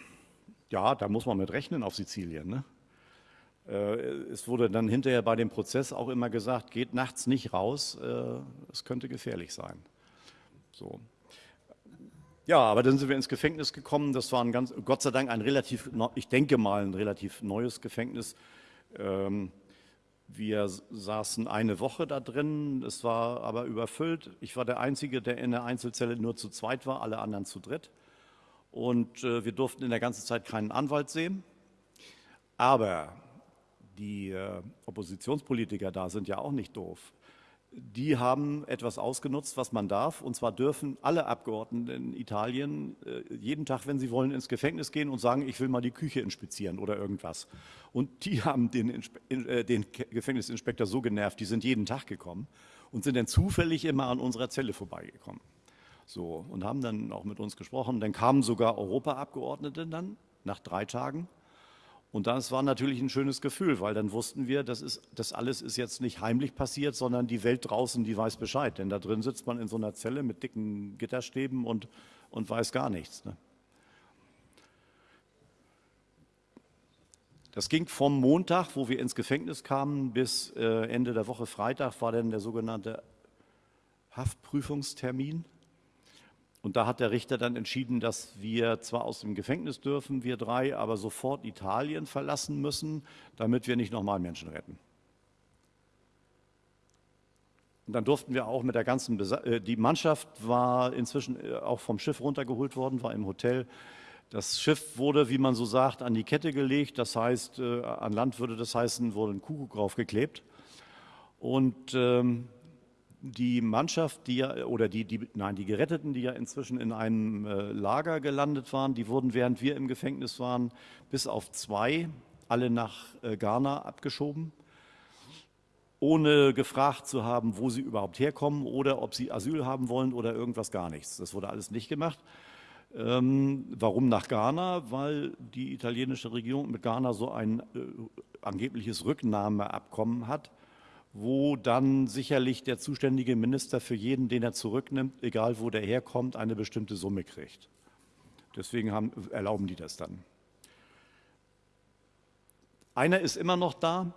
Ja, da muss man mit rechnen auf Sizilien. Ne? Äh, es wurde dann hinterher bei dem Prozess auch immer gesagt, geht nachts nicht raus, äh, es könnte gefährlich sein. So. Ja, aber dann sind wir ins Gefängnis gekommen. Das war ein ganz, Gott sei Dank ein relativ, ich denke mal, ein relativ neues Gefängnis. Ähm, wir saßen eine Woche da drin, es war aber überfüllt. Ich war der Einzige, der in der Einzelzelle nur zu zweit war, alle anderen zu dritt. Und äh, wir durften in der ganzen Zeit keinen Anwalt sehen. Aber die äh, Oppositionspolitiker da sind ja auch nicht doof. Die haben etwas ausgenutzt, was man darf. Und zwar dürfen alle Abgeordneten in Italien äh, jeden Tag, wenn sie wollen, ins Gefängnis gehen und sagen, ich will mal die Küche inspizieren oder irgendwas. Und die haben den, Inspe äh, den Gefängnisinspektor so genervt, die sind jeden Tag gekommen und sind dann zufällig immer an unserer Zelle vorbeigekommen. So, und haben dann auch mit uns gesprochen. Dann kamen sogar Europaabgeordnete dann nach drei Tagen. Und das war natürlich ein schönes Gefühl, weil dann wussten wir, das, ist, das alles ist jetzt nicht heimlich passiert, sondern die Welt draußen, die weiß Bescheid. Denn da drin sitzt man in so einer Zelle mit dicken Gitterstäben und, und weiß gar nichts. Ne? Das ging vom Montag, wo wir ins Gefängnis kamen, bis äh, Ende der Woche Freitag war dann der sogenannte Haftprüfungstermin. Und da hat der Richter dann entschieden, dass wir zwar aus dem Gefängnis dürfen, wir drei, aber sofort Italien verlassen müssen, damit wir nicht nochmal Menschen retten. Und dann durften wir auch mit der ganzen, Besa äh, die Mannschaft war inzwischen äh, auch vom Schiff runtergeholt worden, war im Hotel. Das Schiff wurde, wie man so sagt, an die Kette gelegt. Das heißt, äh, an Land würde das heißen, wurde ein Kuckuck draufgeklebt. Und ähm, die Mannschaft, die ja, oder die, die, nein, die Geretteten, die ja inzwischen in einem äh, Lager gelandet waren, die wurden, während wir im Gefängnis waren, bis auf zwei alle nach äh, Ghana abgeschoben, ohne gefragt zu haben, wo sie überhaupt herkommen oder ob sie Asyl haben wollen oder irgendwas gar nichts. Das wurde alles nicht gemacht. Ähm, warum nach Ghana? Weil die italienische Regierung mit Ghana so ein äh, angebliches Rücknahmeabkommen hat, wo dann sicherlich der zuständige Minister für jeden, den er zurücknimmt, egal wo der herkommt, eine bestimmte Summe kriegt. Deswegen haben, erlauben die das dann. Einer ist immer noch da,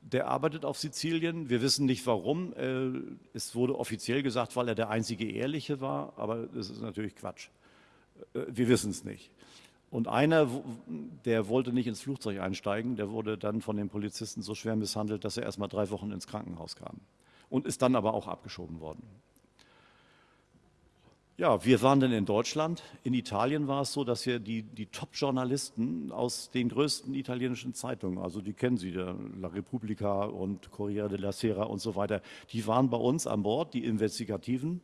der arbeitet auf Sizilien. Wir wissen nicht warum. Äh, es wurde offiziell gesagt, weil er der einzige Ehrliche war, aber das ist natürlich Quatsch. Äh, wir wissen es nicht. Und einer, der wollte nicht ins Flugzeug einsteigen, der wurde dann von den Polizisten so schwer misshandelt, dass er erst mal drei Wochen ins Krankenhaus kam und ist dann aber auch abgeschoben worden. Ja, wir waren dann in Deutschland. In Italien war es so, dass wir die, die Top-Journalisten aus den größten italienischen Zeitungen, also die kennen Sie, La Repubblica und Corriere della Sera und so weiter, die waren bei uns an Bord, die Investigativen,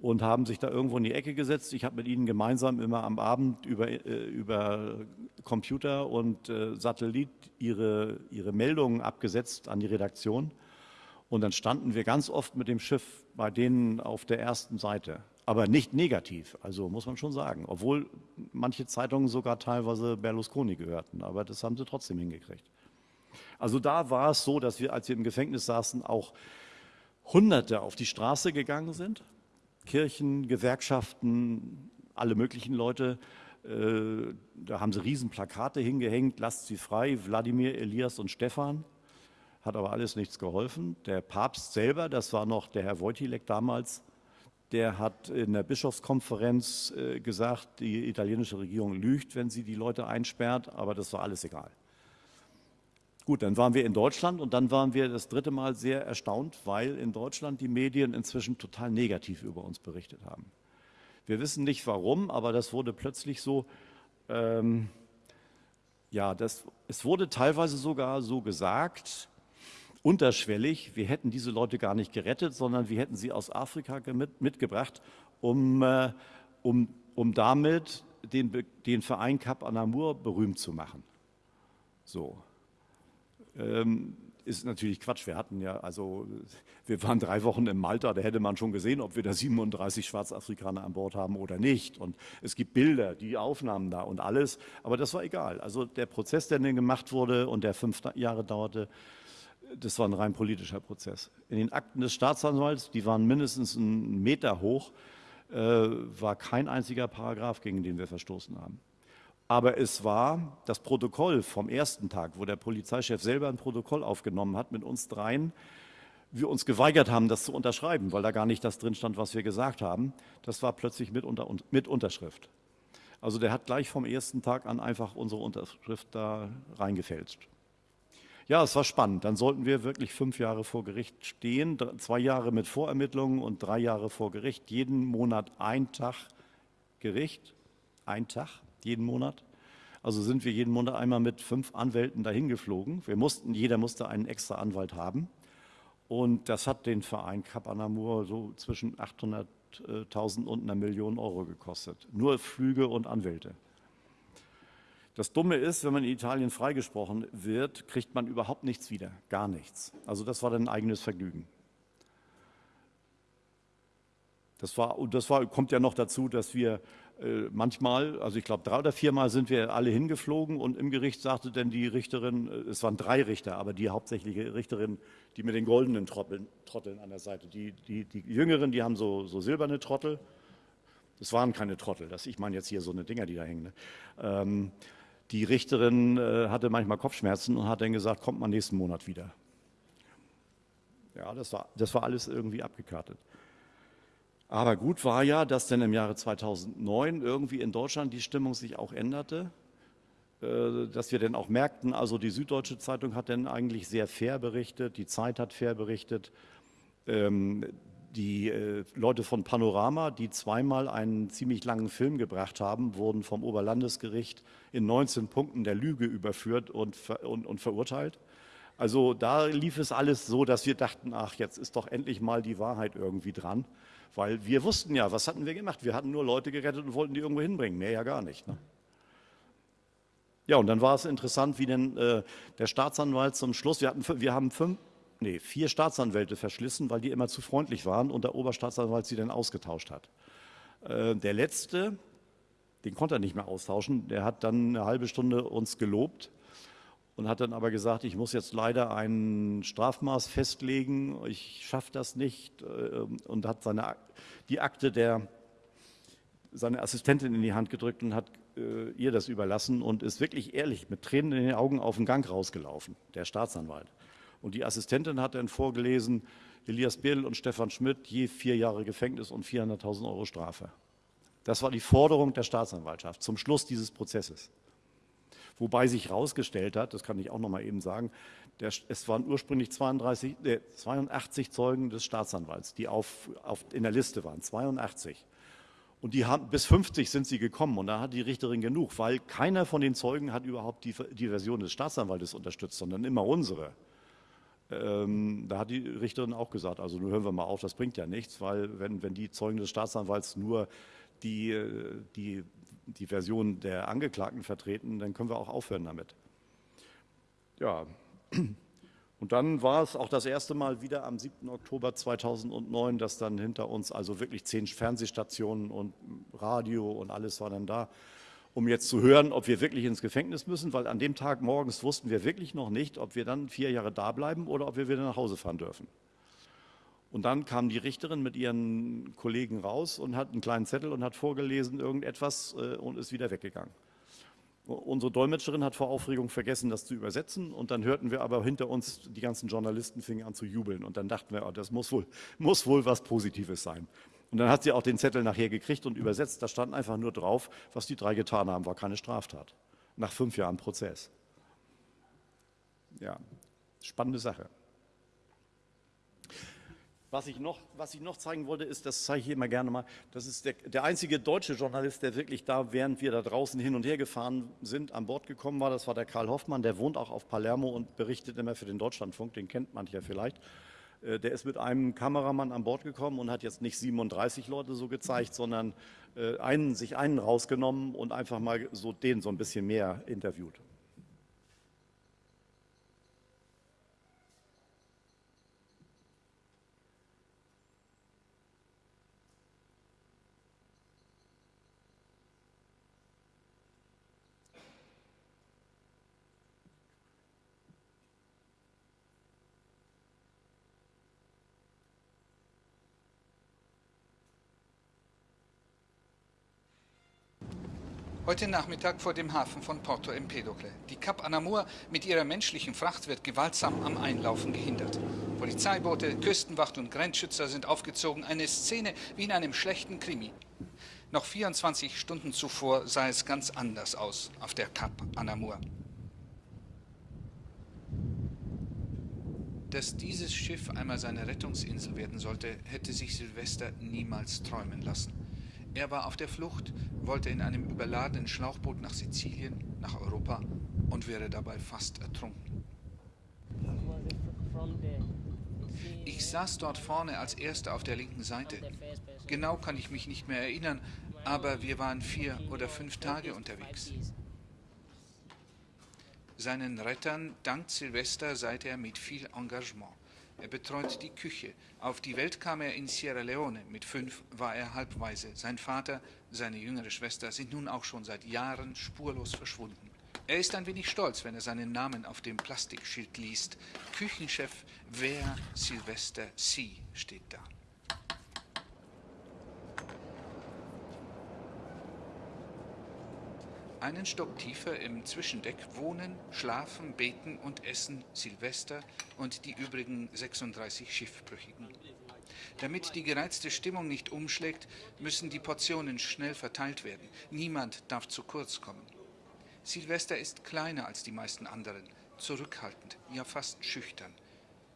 und haben sich da irgendwo in die Ecke gesetzt. Ich habe mit ihnen gemeinsam immer am Abend über, äh, über Computer und äh, Satellit ihre, ihre Meldungen abgesetzt an die Redaktion. Und dann standen wir ganz oft mit dem Schiff bei denen auf der ersten Seite. Aber nicht negativ, also muss man schon sagen. Obwohl manche Zeitungen sogar teilweise Berlusconi gehörten. Aber das haben sie trotzdem hingekriegt. Also da war es so, dass wir, als wir im Gefängnis saßen, auch Hunderte auf die Straße gegangen sind Kirchen, Gewerkschaften, alle möglichen Leute. Äh, da haben sie Riesenplakate hingehängt, lasst sie frei, Wladimir, Elias und Stefan. Hat aber alles nichts geholfen. Der Papst selber, das war noch der Herr Wojtilek damals, der hat in der Bischofskonferenz äh, gesagt, die italienische Regierung lügt, wenn sie die Leute einsperrt, aber das war alles egal. Gut, dann waren wir in Deutschland und dann waren wir das dritte Mal sehr erstaunt, weil in Deutschland die Medien inzwischen total negativ über uns berichtet haben. Wir wissen nicht warum, aber das wurde plötzlich so, ähm, ja, das, es wurde teilweise sogar so gesagt, unterschwellig, wir hätten diese Leute gar nicht gerettet, sondern wir hätten sie aus Afrika mit, mitgebracht, um, äh, um, um damit den, den Verein Cap Anamur berühmt zu machen. So, ähm, ist natürlich Quatsch. Wir hatten ja, also wir waren drei Wochen in Malta, da hätte man schon gesehen, ob wir da 37 Schwarzafrikaner an Bord haben oder nicht. Und es gibt Bilder, die Aufnahmen da und alles, aber das war egal. Also der Prozess, der dann gemacht wurde und der fünf Jahre dauerte, das war ein rein politischer Prozess. In den Akten des Staatsanwalts, die waren mindestens einen Meter hoch, äh, war kein einziger Paragraph, gegen den wir verstoßen haben. Aber es war das Protokoll vom ersten Tag, wo der Polizeichef selber ein Protokoll aufgenommen hat mit uns dreien, wir uns geweigert haben, das zu unterschreiben, weil da gar nicht das drin stand, was wir gesagt haben. Das war plötzlich mit, unter, mit Unterschrift. Also der hat gleich vom ersten Tag an einfach unsere Unterschrift da reingefälscht. Ja, es war spannend. Dann sollten wir wirklich fünf Jahre vor Gericht stehen, zwei Jahre mit Vorermittlungen und drei Jahre vor Gericht. Jeden Monat ein Tag Gericht, ein Tag jeden Monat. Also sind wir jeden Monat einmal mit fünf Anwälten dahin geflogen. Wir mussten, jeder musste einen extra Anwalt haben. Und das hat den Verein Cap Anamur so zwischen 800.000 und einer Million Euro gekostet. Nur Flüge und Anwälte. Das Dumme ist, wenn man in Italien freigesprochen wird, kriegt man überhaupt nichts wieder, gar nichts. Also das war dann ein eigenes Vergnügen. Das, war, das war, kommt ja noch dazu, dass wir manchmal, also ich glaube drei oder viermal sind wir alle hingeflogen und im Gericht sagte dann die Richterin, äh, es waren drei Richter, aber die hauptsächliche Richterin, die mit den goldenen Trotteln, Trotteln an der Seite. Die, die, die Jüngeren, die haben so, so silberne Trottel. Das waren keine Trottel, das, ich meine jetzt hier so eine Dinger, die da hängen. Ne? Ähm, die Richterin äh, hatte manchmal Kopfschmerzen und hat dann gesagt, kommt mal nächsten Monat wieder. Ja, das war, das war alles irgendwie abgekartet. Aber gut war ja, dass dann im Jahre 2009 irgendwie in Deutschland die Stimmung sich auch änderte, äh, dass wir dann auch merkten, also die Süddeutsche Zeitung hat dann eigentlich sehr fair berichtet, die Zeit hat fair berichtet, ähm, die äh, Leute von Panorama, die zweimal einen ziemlich langen Film gebracht haben, wurden vom Oberlandesgericht in 19 Punkten der Lüge überführt und, und, und verurteilt. Also da lief es alles so, dass wir dachten, ach, jetzt ist doch endlich mal die Wahrheit irgendwie dran. Weil wir wussten ja, was hatten wir gemacht? Wir hatten nur Leute gerettet und wollten die irgendwo hinbringen, mehr ja gar nicht. Ne? Ja, und dann war es interessant, wie denn äh, der Staatsanwalt zum Schluss, wir, hatten, wir haben fünf, nee, vier Staatsanwälte verschlissen, weil die immer zu freundlich waren und der Oberstaatsanwalt sie dann ausgetauscht hat. Äh, der letzte, den konnte er nicht mehr austauschen, der hat dann eine halbe Stunde uns gelobt und hat dann aber gesagt, ich muss jetzt leider ein Strafmaß festlegen, ich schaffe das nicht äh, und hat seine, die Akte der, seine Assistentin in die Hand gedrückt und hat äh, ihr das überlassen und ist wirklich ehrlich mit Tränen in den Augen auf den Gang rausgelaufen, der Staatsanwalt. Und die Assistentin hat dann vorgelesen, Elias Birl und Stefan Schmidt je vier Jahre Gefängnis und 400.000 Euro Strafe. Das war die Forderung der Staatsanwaltschaft zum Schluss dieses Prozesses. Wobei sich herausgestellt hat, das kann ich auch noch mal eben sagen, der, es waren ursprünglich 32, äh, 82 Zeugen des Staatsanwalts, die auf, auf, in der Liste waren, 82. Und die haben, bis 50 sind sie gekommen und da hat die Richterin genug, weil keiner von den Zeugen hat überhaupt die, die Version des Staatsanwaltes unterstützt, sondern immer unsere. Ähm, da hat die Richterin auch gesagt, also nun hören wir mal auf, das bringt ja nichts, weil wenn, wenn die Zeugen des Staatsanwalts nur die, die, die Version der Angeklagten vertreten, dann können wir auch aufhören damit. Ja, und dann war es auch das erste Mal wieder am 7. Oktober 2009, dass dann hinter uns also wirklich zehn Fernsehstationen und Radio und alles war dann da, um jetzt zu hören, ob wir wirklich ins Gefängnis müssen, weil an dem Tag morgens wussten wir wirklich noch nicht, ob wir dann vier Jahre da bleiben oder ob wir wieder nach Hause fahren dürfen. Und dann kam die Richterin mit ihren Kollegen raus und hat einen kleinen Zettel und hat vorgelesen irgendetwas äh, und ist wieder weggegangen. Unsere Dolmetscherin hat vor Aufregung vergessen, das zu übersetzen und dann hörten wir aber hinter uns, die ganzen Journalisten fingen an zu jubeln und dann dachten wir, oh, das muss wohl, muss wohl was Positives sein. Und dann hat sie auch den Zettel nachher gekriegt und übersetzt, da stand einfach nur drauf, was die drei getan haben, war keine Straftat. Nach fünf Jahren Prozess. Ja, spannende Sache. Was ich, noch, was ich noch zeigen wollte, ist, das zeige ich immer gerne mal, das ist der, der, einzige deutsche Journalist, der wirklich da, während wir da draußen hin und her gefahren sind, an Bord gekommen war. Das war der Karl Hoffmann, der wohnt auch auf Palermo und berichtet immer für den Deutschlandfunk, den kennt man ja vielleicht. Äh, der ist mit einem Kameramann an Bord gekommen und hat jetzt nicht 37 Leute so gezeigt, sondern äh, einen, sich einen rausgenommen und einfach mal so den so ein bisschen mehr interviewt. Heute Nachmittag vor dem Hafen von Porto Empedocle. Die Cap Anamur mit ihrer menschlichen Fracht wird gewaltsam am Einlaufen gehindert. Polizeiboote, Küstenwacht und Grenzschützer sind aufgezogen. Eine Szene wie in einem schlechten Krimi. Noch 24 Stunden zuvor sah es ganz anders aus auf der Cap Anamur. Dass dieses Schiff einmal seine Rettungsinsel werden sollte, hätte sich Silvester niemals träumen lassen. Er war auf der Flucht, wollte in einem überladenen Schlauchboot nach Sizilien, nach Europa und wäre dabei fast ertrunken. Ich saß dort vorne als Erster auf der linken Seite. Genau kann ich mich nicht mehr erinnern, aber wir waren vier oder fünf Tage unterwegs. Seinen Rettern dankt Silvester seit er mit viel Engagement. Er betreut die Küche. Auf die Welt kam er in Sierra Leone. Mit fünf war er halbweise. Sein Vater, seine jüngere Schwester sind nun auch schon seit Jahren spurlos verschwunden. Er ist ein wenig stolz, wenn er seinen Namen auf dem Plastikschild liest. Küchenchef Wer Sylvester C. steht da. Einen Stock tiefer im Zwischendeck wohnen, schlafen, beten und essen Silvester und die übrigen 36 Schiffbrüchigen. Damit die gereizte Stimmung nicht umschlägt, müssen die Portionen schnell verteilt werden. Niemand darf zu kurz kommen. Silvester ist kleiner als die meisten anderen, zurückhaltend, ja fast schüchtern.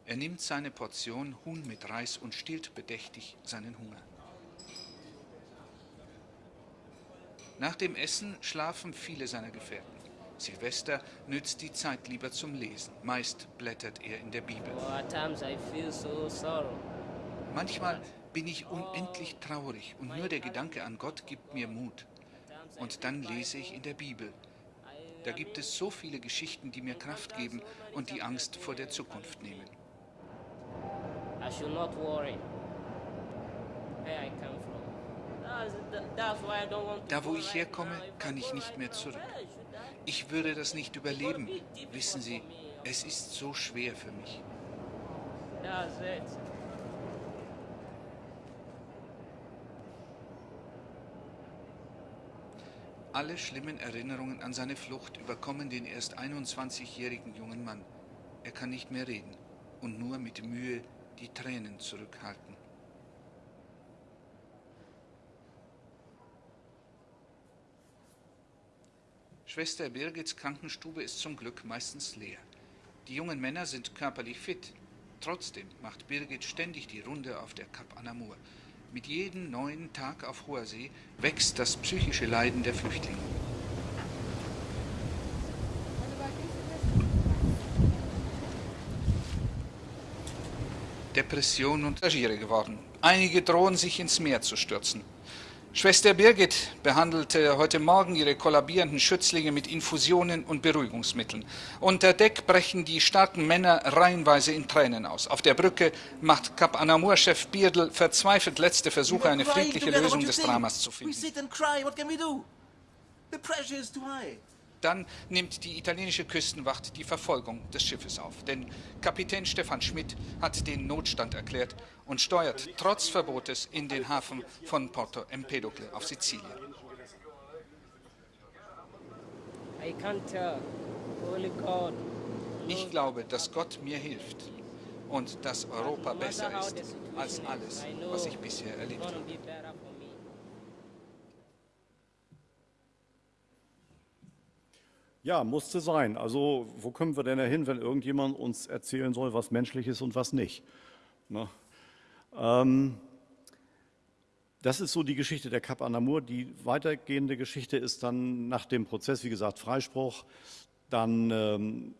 Er nimmt seine Portion Huhn mit Reis und stillt bedächtig seinen Hunger. Nach dem Essen schlafen viele seiner Gefährten. Silvester nützt die Zeit lieber zum Lesen. Meist blättert er in der Bibel. Oh. Manchmal bin ich unendlich traurig und nur der Gedanke an Gott gibt mir Mut. Und dann lese ich in der Bibel. Da gibt es so viele Geschichten, die mir Kraft geben und die Angst vor der Zukunft nehmen. I should not worry. Where I come from. Da, wo ich herkomme, kann ich nicht mehr zurück. Ich würde das nicht überleben. Wissen Sie, es ist so schwer für mich. Alle schlimmen Erinnerungen an seine Flucht überkommen den erst 21-jährigen jungen Mann. Er kann nicht mehr reden und nur mit Mühe die Tränen zurückhalten. Schwester Birgits Krankenstube ist zum Glück meistens leer. Die jungen Männer sind körperlich fit. Trotzdem macht Birgit ständig die Runde auf der Kap Anamur. Mit jedem neuen Tag auf hoher See wächst das psychische Leiden der Flüchtlinge. Depression und Passagiere geworden. Einige drohen sich ins Meer zu stürzen. Schwester Birgit behandelte heute Morgen ihre kollabierenden Schützlinge mit Infusionen und Beruhigungsmitteln. Unter Deck brechen die starken Männer reihenweise in Tränen aus. Auf der Brücke macht Kap Anamur-Chef Bierdl verzweifelt letzte Versuche, eine friedliche Lösung des Dramas zu finden. Dann nimmt die italienische Küstenwacht die Verfolgung des Schiffes auf. Denn Kapitän Stefan Schmidt hat den Notstand erklärt und steuert trotz Verbotes in den Hafen von Porto Empedocle auf Sizilien. Ich glaube, dass Gott mir hilft und dass Europa besser ist als alles, was ich bisher erlebt habe. Ja, musste sein. Also wo können wir denn hin, wenn irgendjemand uns erzählen soll, was menschlich ist und was nicht? Ne? Ähm, das ist so die Geschichte der Cap Anamur. Die weitergehende Geschichte ist dann nach dem Prozess, wie gesagt, Freispruch. Dann ähm,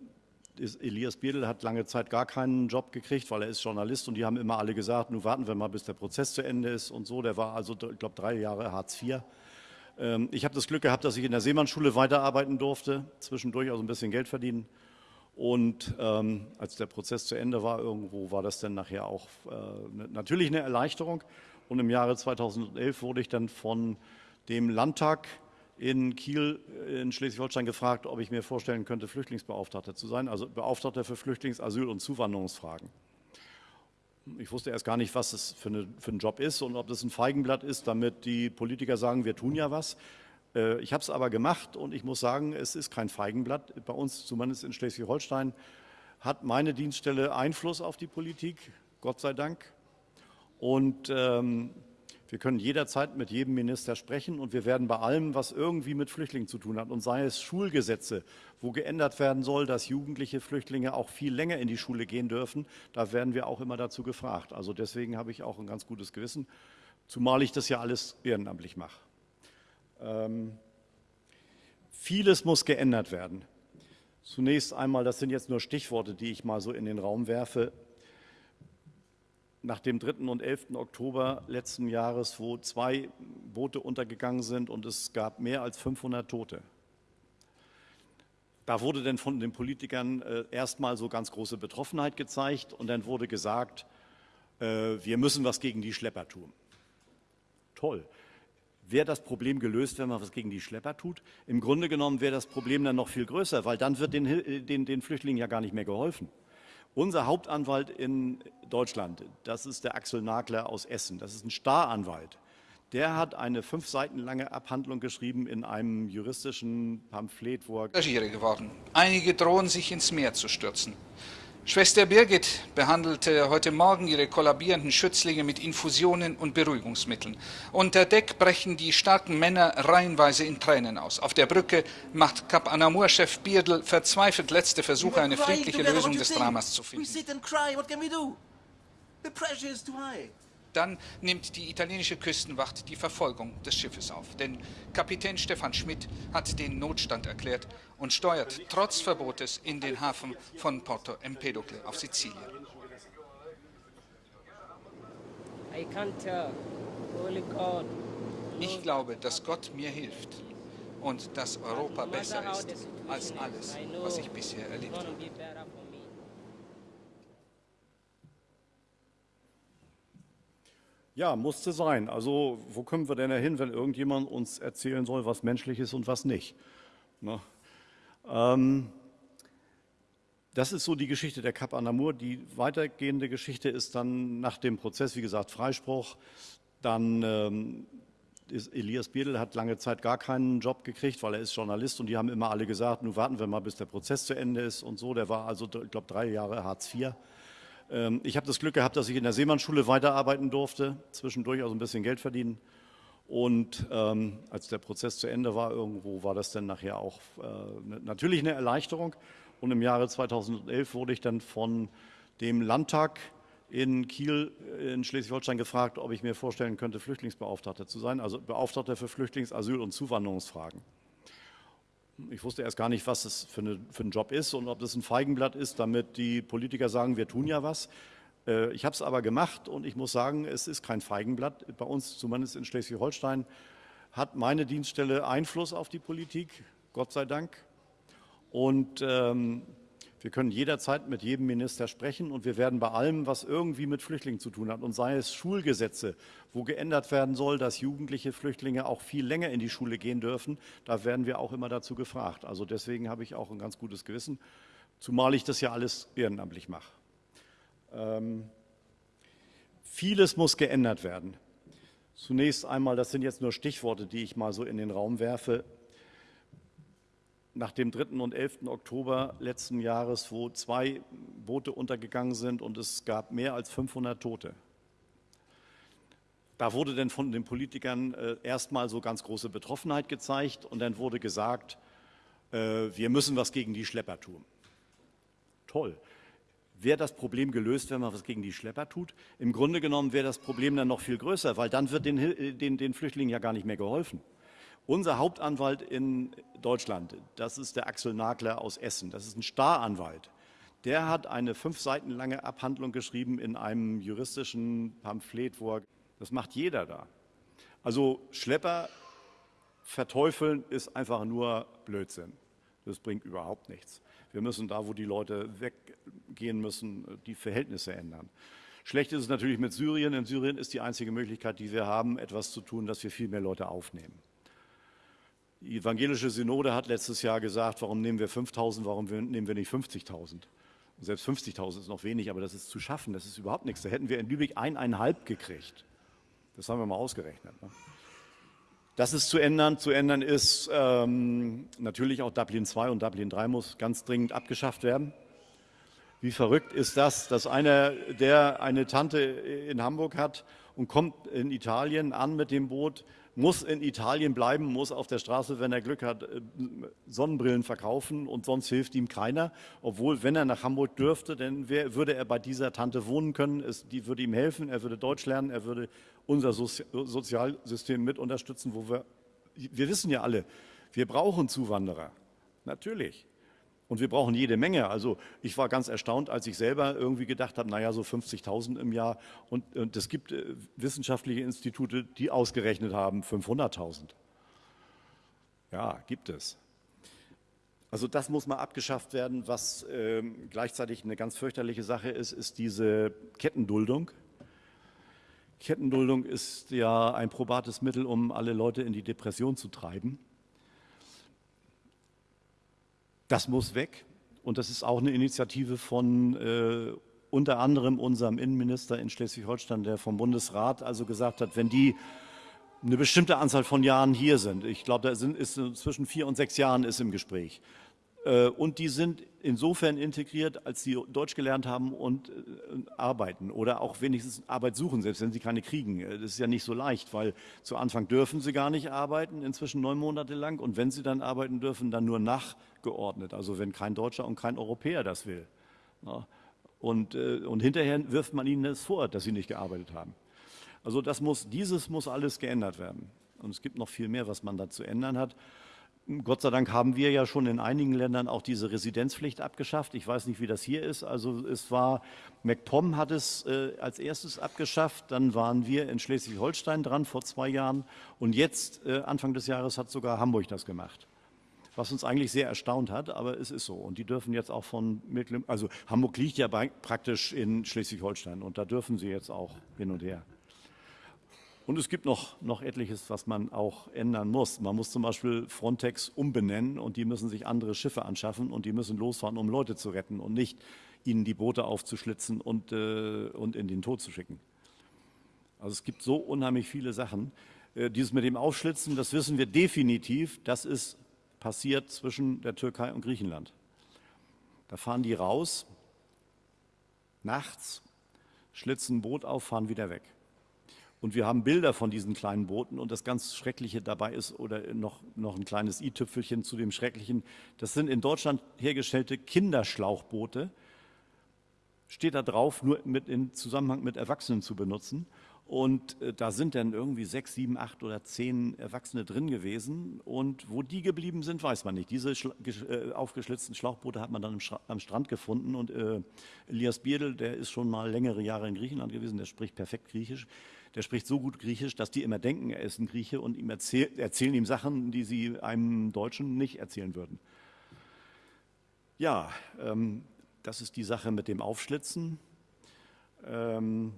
Elias Biedl hat lange Zeit gar keinen Job gekriegt, weil er ist Journalist und die haben immer alle gesagt, nun warten wir mal, bis der Prozess zu Ende ist und so. Der war also, ich glaube, drei Jahre Hartz IV. Ähm, Ich habe das Glück gehabt, dass ich in der Seemannsschule weiterarbeiten durfte, zwischendurch also ein bisschen Geld verdienen. Und ähm, als der Prozess zu Ende war, irgendwo war das dann nachher auch äh, ne- natürlich eine Erleichterung. Und im Jahre 2011 wurde ich dann von dem Landtag in Kiel äh, in Schleswig-Holstein gefragt, ob ich mir vorstellen könnte, Flüchtlingsbeauftragter zu sein, also Beauftragter für Flüchtlings-, Asyl- und Zuwanderungsfragen. Ich wusste erst gar nicht, was es für, eine, für ein Job ist und ob das ein Feigenblatt ist, damit die Politiker sagen, wir tun ja was. Äh, Ich habe es aber gemacht und ich muss sagen, es ist kein Feigenblatt. Bei uns, zumindest in Schleswig-Holstein, hat meine Dienststelle Einfluss auf die Politik, Gott sei Dank. Und ähm, wir können jederzeit mit jedem Minister sprechen und wir werden bei allem, was irgendwie mit Flüchtlingen zu tun hat, und sei es Schulgesetze, wo geändert werden soll, dass jugendliche Flüchtlinge auch viel länger in die Schule gehen dürfen, da werden wir auch immer dazu gefragt. Also deswegen habe ich auch ein ganz gutes Gewissen, zumal ich das ja alles ehrenamtlich mache. Ähm, vieles muss geändert werden. Zunächst einmal, das sind jetzt nur Stichworte, die ich mal so in den Raum werfe, nach dem 3. und 11. Oktober letzten Jahres, wo zwei Boote untergegangen sind und es gab mehr als 500 Tote. Da wurde dann von den Politikern äh, erstmal so ganz große Betroffenheit gezeigt und dann wurde gesagt, äh, wir müssen was gegen die Schlepper tun. Toll. Wäre das Problem gelöst, wenn man was gegen die Schlepper tut? Im Grunde genommen wäre das Problem dann noch viel größer, weil dann wird den, äh, den, den Flüchtlingen ja gar nicht mehr geholfen. Unser Hauptanwalt in Deutschland, das ist der Axel Nagler aus Essen, das ist ein Staranwalt. Der hat eine fünf Seiten lange Abhandlung geschrieben in einem juristischen Pamphlet, wo er geworden. Einige drohen sich ins Meer zu stürzen. Schwester Birgit behandelte heute Morgen ihre kollabierenden Schützlinge mit Infusionen und Beruhigungsmitteln. Unter Deck brechen die starken Männer reihenweise in Tränen aus. Auf der Brücke macht Kap Anamur-Chef Bierdl verzweifelt letzte Versuche, eine friedliche Lösung des Dramas zu finden. Dann nimmt die italienische Küstenwacht die Verfolgung des Schiffes auf. Denn Kapitän Stefan Schmidt hat den Notstand erklärt und steuert trotz Verbotes in den Hafen von Porto Empedocle auf Sizilien. Ich glaube, dass Gott mir hilft und dass Europa besser ist als alles, was ich bisher erlebt habe. Ja, musste sein. Also wo kommen wir denn hin, wenn irgendjemand uns erzählen soll, was menschlich ist und was nicht? Ne? Ähm, das ist so die Geschichte der Cap Anamur. Die weitergehende Geschichte ist dann nach dem Prozess, wie gesagt, Freispruch. Dann ähm, ist Elias Biedel hat lange Zeit gar keinen Job gekriegt, weil er ist Journalist und die haben immer alle gesagt, nun warten wir mal, bis der Prozess zu Ende ist und so. Der war also, ich glaube, drei Jahre Hartz IV. Ähm, ich habe das Glück gehabt, dass ich in der Seemannsschule weiterarbeiten durfte, zwischendurch also ein bisschen Geld verdienen. Und ähm, als der Prozess zu Ende war, irgendwo war das dann nachher auch äh, natürlich eine Erleichterung. Und im Jahre 2011 wurde ich dann von dem Landtag in Kiel in Schleswig-Holstein gefragt, ob ich mir vorstellen könnte, Flüchtlingsbeauftragter zu sein, also Beauftragter für Flüchtlings-, Asyl- und Zuwanderungsfragen. Ich wusste erst gar nicht, was das für, eine, für ein Job ist und ob das ein Feigenblatt ist, damit die Politiker sagen, wir tun ja was. Äh, ich habe es aber gemacht und ich muss sagen, es ist kein Feigenblatt. Bei uns, zumindest in Schleswig-Holstein, hat meine Dienststelle Einfluss auf die Politik, Gott sei Dank. Und ähm, wir können jederzeit mit jedem Minister sprechen und wir werden bei allem, was irgendwie mit Flüchtlingen zu tun hat, und sei es Schulgesetze, wo geändert werden soll, dass jugendliche Flüchtlinge auch viel länger in die Schule gehen dürfen, da werden wir auch immer dazu gefragt. Also deswegen habe ich auch ein ganz gutes Gewissen, zumal ich das ja alles ehrenamtlich mache. Ähm, vieles muss geändert werden. Zunächst einmal, das sind jetzt nur Stichworte, die ich mal so in den Raum werfe, nach dem 3. und 11. Oktober letzten Jahres, wo zwei Boote untergegangen sind und es gab mehr als 500 Tote. Da wurde dann von den Politikern äh, erstmal so ganz große Betroffenheit gezeigt und dann wurde gesagt, äh, wir müssen was gegen die Schlepper tun. Toll. Wäre das Problem gelöst, wenn man was gegen die Schlepper tut? Im Grunde genommen wäre das Problem dann noch viel größer, weil dann wird den, äh, den, den Flüchtlingen ja gar nicht mehr geholfen. Unser Hauptanwalt in Deutschland, das ist der Axel Nagler aus Essen, das ist ein Staranwalt. Der hat eine fünf Seiten lange Abhandlung geschrieben in einem juristischen Pamphlet, wo er, das macht jeder da. Also Schlepper verteufeln ist einfach nur Blödsinn. Das bringt überhaupt nichts. Wir müssen da, wo die Leute weggehen müssen, die Verhältnisse ändern. Schlecht ist es natürlich mit Syrien. In Syrien ist die einzige Möglichkeit, die wir haben, etwas zu tun, dass wir viel mehr Leute aufnehmen. Die evangelische Synode hat letztes Jahr gesagt, warum nehmen wir 5.000, warum nehmen wir nicht 50.000? Selbst 50.000 ist noch wenig, aber das ist zu schaffen, das ist überhaupt nichts. Da hätten wir in Lübeck eineinhalb gekriegt. Das haben wir mal ausgerechnet. Ne? Das ist zu ändern. Zu ändern ist ähm, natürlich auch Dublin 2 und Dublin 3 muss ganz dringend abgeschafft werden. Wie verrückt ist das, dass einer, der eine Tante in Hamburg hat und kommt in Italien an mit dem Boot, muss in Italien bleiben, muss auf der Straße, wenn er Glück hat, äh, Sonnenbrillen verkaufen und sonst hilft ihm keiner. Obwohl, wenn er nach Hamburg dürfte, dann wär, würde er bei dieser Tante wohnen können, es, die würde ihm helfen, er würde Deutsch lernen, er würde unser Sozi Sozialsystem mit unterstützen, wo wir, wir wissen ja alle, wir brauchen Zuwanderer, natürlich. Und wir brauchen jede Menge. Also ich war ganz erstaunt, als ich selber irgendwie gedacht habe, naja, so 50.000 im Jahr. Und, und es gibt äh, wissenschaftliche Institute, die ausgerechnet haben 500.000. Ja, gibt es. Also das muss mal abgeschafft werden. Was äh, gleichzeitig eine ganz fürchterliche Sache ist, ist diese Kettenduldung. Kettenduldung ist ja ein probates Mittel, um alle Leute in die Depression zu treiben. Das muss weg. Und das ist auch eine Initiative von äh, unter anderem unserem Innenminister in Schleswig-Holstein, der vom Bundesrat also gesagt hat, wenn die eine bestimmte Anzahl von Jahren hier sind, ich glaube, da sind, ist zwischen vier und sechs Jahren ist im Gespräch, und die sind insofern integriert, als sie Deutsch gelernt haben und äh, arbeiten oder auch wenigstens Arbeit suchen, selbst wenn sie keine kriegen. Äh, das ist ja nicht so leicht, weil zu Anfang dürfen sie gar nicht arbeiten, inzwischen neun Monate lang. Und wenn sie dann arbeiten dürfen, dann nur nachgeordnet. Also wenn kein Deutscher und kein Europäer das will. Und, und hinterher wirft man ihnen das vor, dass sie nicht gearbeitet haben. Also das muss, dieses muss alles geändert werden. Und es gibt noch viel mehr, was man da zu ändern hat. Gott sei Dank haben wir ja schon in einigen Ländern auch diese Residenzpflicht abgeschafft. Ich weiß nicht, wie das hier ist. Also es war, MacPom hat es äh, als erstes abgeschafft, dann waren wir in Schleswig-Holstein dran vor zwei Jahren und jetzt, äh, Anfang des Jahres, hat sogar Hamburg das gemacht. Was uns eigentlich sehr erstaunt hat, aber es ist so. Und die dürfen jetzt auch von Mecklenburg, also Hamburg liegt ja bei, praktisch in Schleswig-Holstein und da dürfen sie jetzt auch hin und her. Und es gibt noch, noch etliches, was man auch ändern muss. Man muss zum Beispiel Frontex umbenennen und die müssen sich andere Schiffe anschaffen und die müssen losfahren, um Leute zu retten und nicht ihnen die Boote aufzuschlitzen und, äh, und in den Tod zu schicken. Also es gibt so unheimlich viele Sachen. Äh, dieses mit dem Aufschlitzen, das wissen wir definitiv, das ist passiert zwischen der Türkei und Griechenland. Da fahren die raus, nachts, schlitzen ein Boot auf, fahren wieder weg. Und wir haben Bilder von diesen kleinen Booten und das ganz Schreckliche dabei ist, oder noch, noch ein kleines i-Tüpfelchen zu dem Schrecklichen, das sind in Deutschland hergestellte Kinderschlauchboote, steht da drauf, nur mit, in Zusammenhang mit Erwachsenen zu benutzen. Und äh, da sind dann irgendwie sechs, sieben, acht oder zehn Erwachsene drin gewesen. Und wo die geblieben sind, weiß man nicht. Diese äh, aufgeschlitzten Schlauchboote hat man dann am Strand gefunden. Und äh, Elias Bierdel, der ist schon mal längere Jahre in Griechenland gewesen, der spricht perfekt Griechisch der spricht so gut Griechisch, dass die immer denken, er ist ein Grieche und ihm erzähl, erzählen ihm Sachen, die sie einem Deutschen nicht erzählen würden. Ja, ähm, das ist die Sache mit dem Aufschlitzen. Ähm,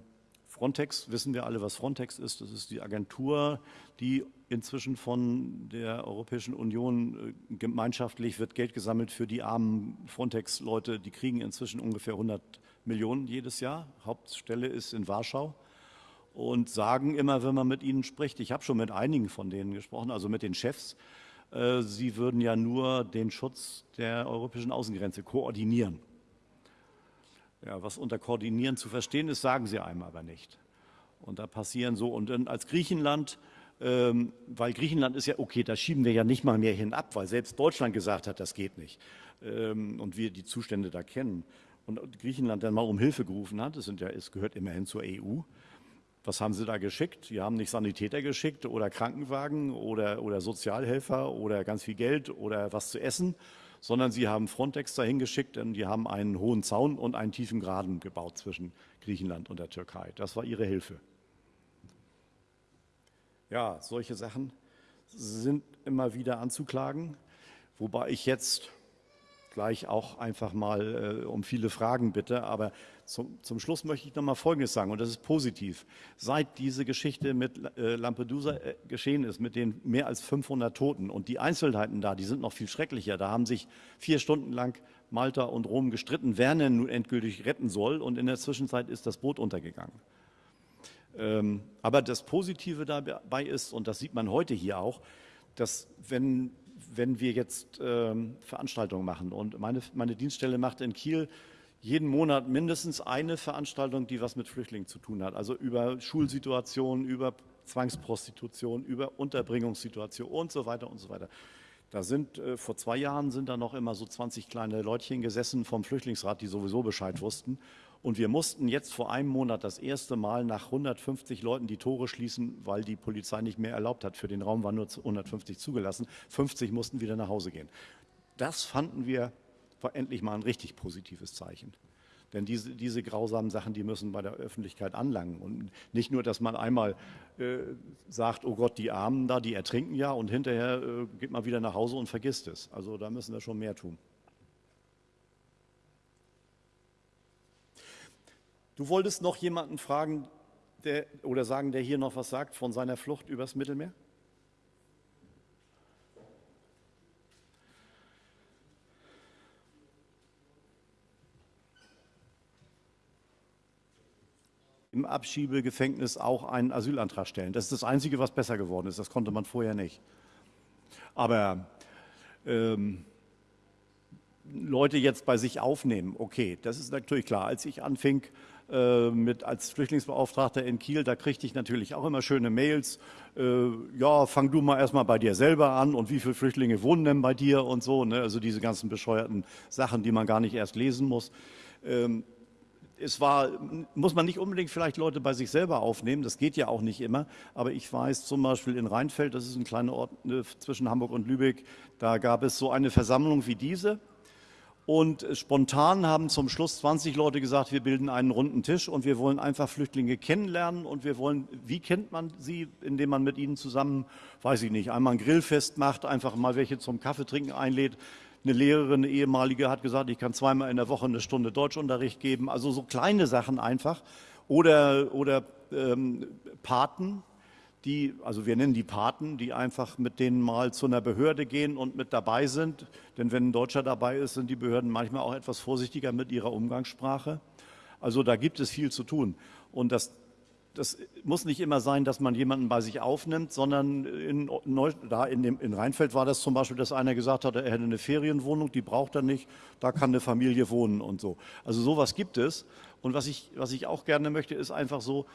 Frontex, wissen wir alle, was Frontex ist. Das ist die Agentur, die inzwischen von der Europäischen Union äh, gemeinschaftlich wird Geld gesammelt für die armen Frontex-Leute. Die kriegen inzwischen ungefähr 100 Millionen jedes Jahr. Hauptstelle ist in Warschau und sagen immer, wenn man mit ihnen spricht, ich habe schon mit einigen von denen gesprochen, also mit den Chefs, äh, sie würden ja nur den Schutz der europäischen Außengrenze koordinieren. Ja, was unter Koordinieren zu verstehen ist, sagen sie einem aber nicht. Und da passieren so, und dann als Griechenland, ähm, weil Griechenland ist ja, okay, da schieben wir ja nicht mal mehr hinab, weil selbst Deutschland gesagt hat, das geht nicht. Ähm, und wir die Zustände da kennen. Und Griechenland dann mal um Hilfe gerufen hat, es, ja, es gehört immerhin zur EU, was haben Sie da geschickt? Sie haben nicht Sanitäter geschickt oder Krankenwagen oder, oder Sozialhelfer oder ganz viel Geld oder was zu essen, sondern Sie haben Frontex dahin geschickt und die haben einen hohen Zaun und einen tiefen Graden gebaut zwischen Griechenland und der Türkei. Das war Ihre Hilfe. Ja, solche Sachen sind immer wieder anzuklagen, wobei ich jetzt gleich auch einfach mal äh, um viele Fragen bitte. Aber zum, zum Schluss möchte ich noch mal Folgendes sagen, und das ist positiv. Seit diese Geschichte mit äh, Lampedusa äh, geschehen ist, mit den mehr als 500 Toten und die Einzelheiten da, die sind noch viel schrecklicher. Da haben sich vier Stunden lang Malta und Rom gestritten, wer denn nun endgültig retten soll. Und in der Zwischenzeit ist das Boot untergegangen. Ähm, aber das Positive dabei ist, und das sieht man heute hier auch, dass wenn wenn wir jetzt ähm, Veranstaltungen machen und meine, meine Dienststelle macht in Kiel jeden Monat mindestens eine Veranstaltung, die was mit Flüchtlingen zu tun hat. Also über Schulsituationen, über Zwangsprostitution, über Unterbringungssituation und so weiter und so weiter. Da sind äh, vor zwei Jahren sind da noch immer so 20 kleine Leutchen gesessen vom Flüchtlingsrat, die sowieso Bescheid wussten. Und wir mussten jetzt vor einem Monat das erste Mal nach 150 Leuten die Tore schließen, weil die Polizei nicht mehr erlaubt hat. Für den Raum waren nur 150 zugelassen. 50 mussten wieder nach Hause gehen. Das fanden wir war endlich mal ein richtig positives Zeichen. Denn diese, diese grausamen Sachen, die müssen bei der Öffentlichkeit anlangen. Und nicht nur, dass man einmal äh, sagt, oh Gott, die Armen da, die ertrinken ja und hinterher äh, geht man wieder nach Hause und vergisst es. Also da müssen wir schon mehr tun. Du wolltest noch jemanden fragen der, oder sagen, der hier noch was sagt von seiner Flucht übers Mittelmeer? Im Abschiebegefängnis auch einen Asylantrag stellen. Das ist das Einzige, was besser geworden ist. Das konnte man vorher nicht. Aber ähm, Leute jetzt bei sich aufnehmen, okay, das ist natürlich klar. Als ich anfing, äh, mit als Flüchtlingsbeauftragter in Kiel, da kriegte ich natürlich auch immer schöne Mails. Äh, ja, fang du mal erstmal bei dir selber an und wie viele Flüchtlinge wohnen denn bei dir und so. Ne? Also diese ganzen bescheuerten Sachen, die man gar nicht erst lesen muss. Ähm, es war, muss man nicht unbedingt vielleicht Leute bei sich selber aufnehmen, das geht ja auch nicht immer, aber ich weiß zum Beispiel in Rheinfeld, das ist ein kleiner Ort äh, zwischen Hamburg und Lübeck, da gab es so eine Versammlung wie diese und spontan haben zum Schluss 20 Leute gesagt, wir bilden einen runden Tisch und wir wollen einfach Flüchtlinge kennenlernen und wir wollen, wie kennt man sie, indem man mit ihnen zusammen, weiß ich nicht, einmal ein Grillfest macht, einfach mal welche zum Kaffee trinken einlädt, eine Lehrerin, eine ehemalige, hat gesagt, ich kann zweimal in der Woche eine Stunde Deutschunterricht geben. Also so kleine Sachen einfach. Oder, oder ähm, Paten, die, also wir nennen die Paten, die einfach mit denen mal zu einer Behörde gehen und mit dabei sind. Denn wenn ein Deutscher dabei ist, sind die Behörden manchmal auch etwas vorsichtiger mit ihrer Umgangssprache. Also da gibt es viel zu tun. Und das das muss nicht immer sein, dass man jemanden bei sich aufnimmt, sondern in, Neu da in, dem, in Rheinfeld war das zum Beispiel, dass einer gesagt hat, er hätte eine Ferienwohnung, die braucht er nicht, da kann eine Familie wohnen und so. Also sowas gibt es. Und was ich, was ich auch gerne möchte, ist einfach so,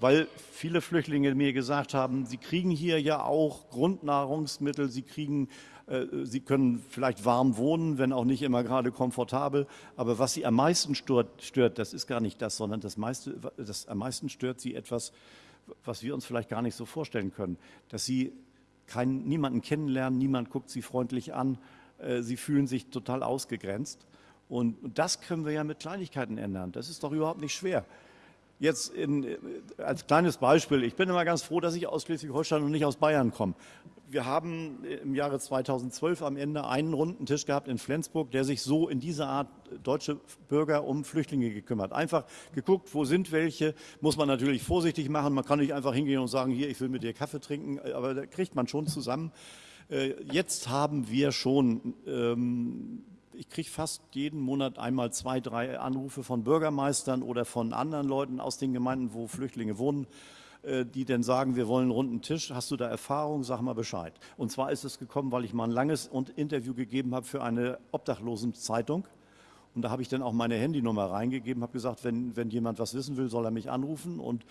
weil viele Flüchtlinge mir gesagt haben, sie kriegen hier ja auch Grundnahrungsmittel, sie kriegen äh, sie können vielleicht warm wohnen, wenn auch nicht immer gerade komfortabel. Aber was Sie am meisten stört, stört das ist gar nicht das, sondern das, meiste, das am meisten stört Sie etwas, was wir uns vielleicht gar nicht so vorstellen können. Dass Sie keinen, niemanden kennenlernen, niemand guckt Sie freundlich an, äh, Sie fühlen sich total ausgegrenzt. Und das können wir ja mit Kleinigkeiten ändern. Das ist doch überhaupt nicht schwer. Jetzt in, als kleines Beispiel, ich bin immer ganz froh, dass ich aus Schleswig-Holstein und nicht aus Bayern komme wir haben im Jahre 2012 am Ende einen runden Tisch gehabt in Flensburg, der sich so in dieser Art deutsche Bürger um Flüchtlinge gekümmert. Einfach geguckt, wo sind welche, muss man natürlich vorsichtig machen. Man kann nicht einfach hingehen und sagen, hier, ich will mit dir Kaffee trinken, aber da kriegt man schon zusammen. Äh, jetzt haben wir schon, ähm, ich kriege fast jeden Monat einmal zwei, drei Anrufe von Bürgermeistern oder von anderen Leuten aus den Gemeinden, wo Flüchtlinge wohnen äh, die denn sagen, wir wollen einen runden Tisch. Hast du da Erfahrung? Sag mal Bescheid. Und zwar ist es gekommen, weil ich mal ein langes Interview gegeben habe für eine Obdachlosenzeitung. Und da habe ich dann auch meine Handynummer reingegeben, habe gesagt, wenn, wenn jemand was wissen will, soll er mich anrufen. Und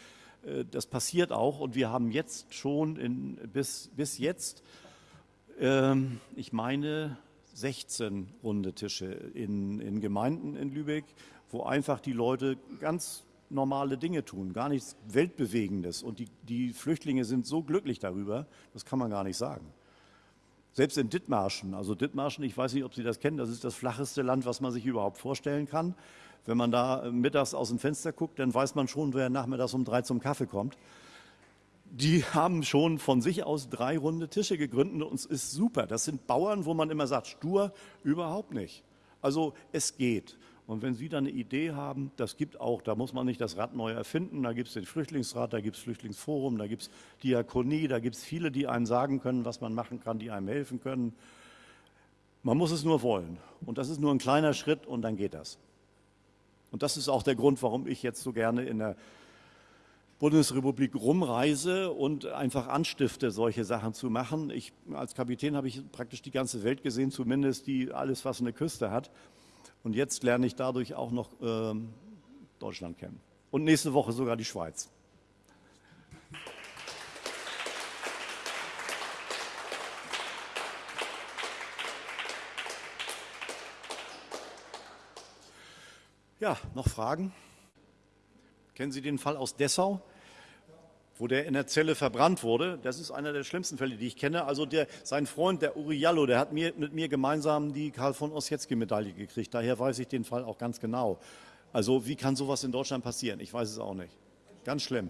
äh, das passiert auch. Und wir haben jetzt schon in, bis, bis jetzt, ähm, ich meine, 16 runde Tische in, in Gemeinden in Lübeck, wo einfach die Leute ganz normale Dinge tun, gar nichts Weltbewegendes. Und die, die Flüchtlinge sind so glücklich darüber, das kann man gar nicht sagen. Selbst in Dithmarschen, also Dithmarschen, ich weiß nicht, ob Sie das kennen, das ist das flacheste Land, was man sich überhaupt vorstellen kann. Wenn man da mittags aus dem Fenster guckt, dann weiß man schon, wer nachmittags um drei zum Kaffee kommt. Die haben schon von sich aus drei runde Tische gegründet und es ist super. Das sind Bauern, wo man immer sagt, stur, überhaupt nicht. Also es geht. Und wenn Sie dann eine Idee haben, das gibt auch, da muss man nicht das Rad neu erfinden, da gibt es den Flüchtlingsrat, da gibt es Flüchtlingsforum, da gibt es Diakonie, da gibt es viele, die einem sagen können, was man machen kann, die einem helfen können. Man muss es nur wollen. Und das ist nur ein kleiner Schritt und dann geht das. Und das ist auch der Grund, warum ich jetzt so gerne in der Bundesrepublik rumreise und einfach anstifte, solche Sachen zu machen. Ich, als Kapitän habe ich praktisch die ganze Welt gesehen, zumindest die, alles, was eine Küste hat. Und jetzt lerne ich dadurch auch noch ähm, Deutschland kennen. Und nächste Woche sogar die Schweiz. Ja, noch Fragen? Kennen Sie den Fall aus Dessau? wo der in der Zelle verbrannt wurde. Das ist einer der schlimmsten Fälle, die ich kenne. Also der, sein Freund, der Uriallo, der hat mir, mit mir gemeinsam die Karl von Ossietzky-Medaille gekriegt. Daher weiß ich den Fall auch ganz genau. Also wie kann sowas in Deutschland passieren? Ich weiß es auch nicht. Ganz schlimm.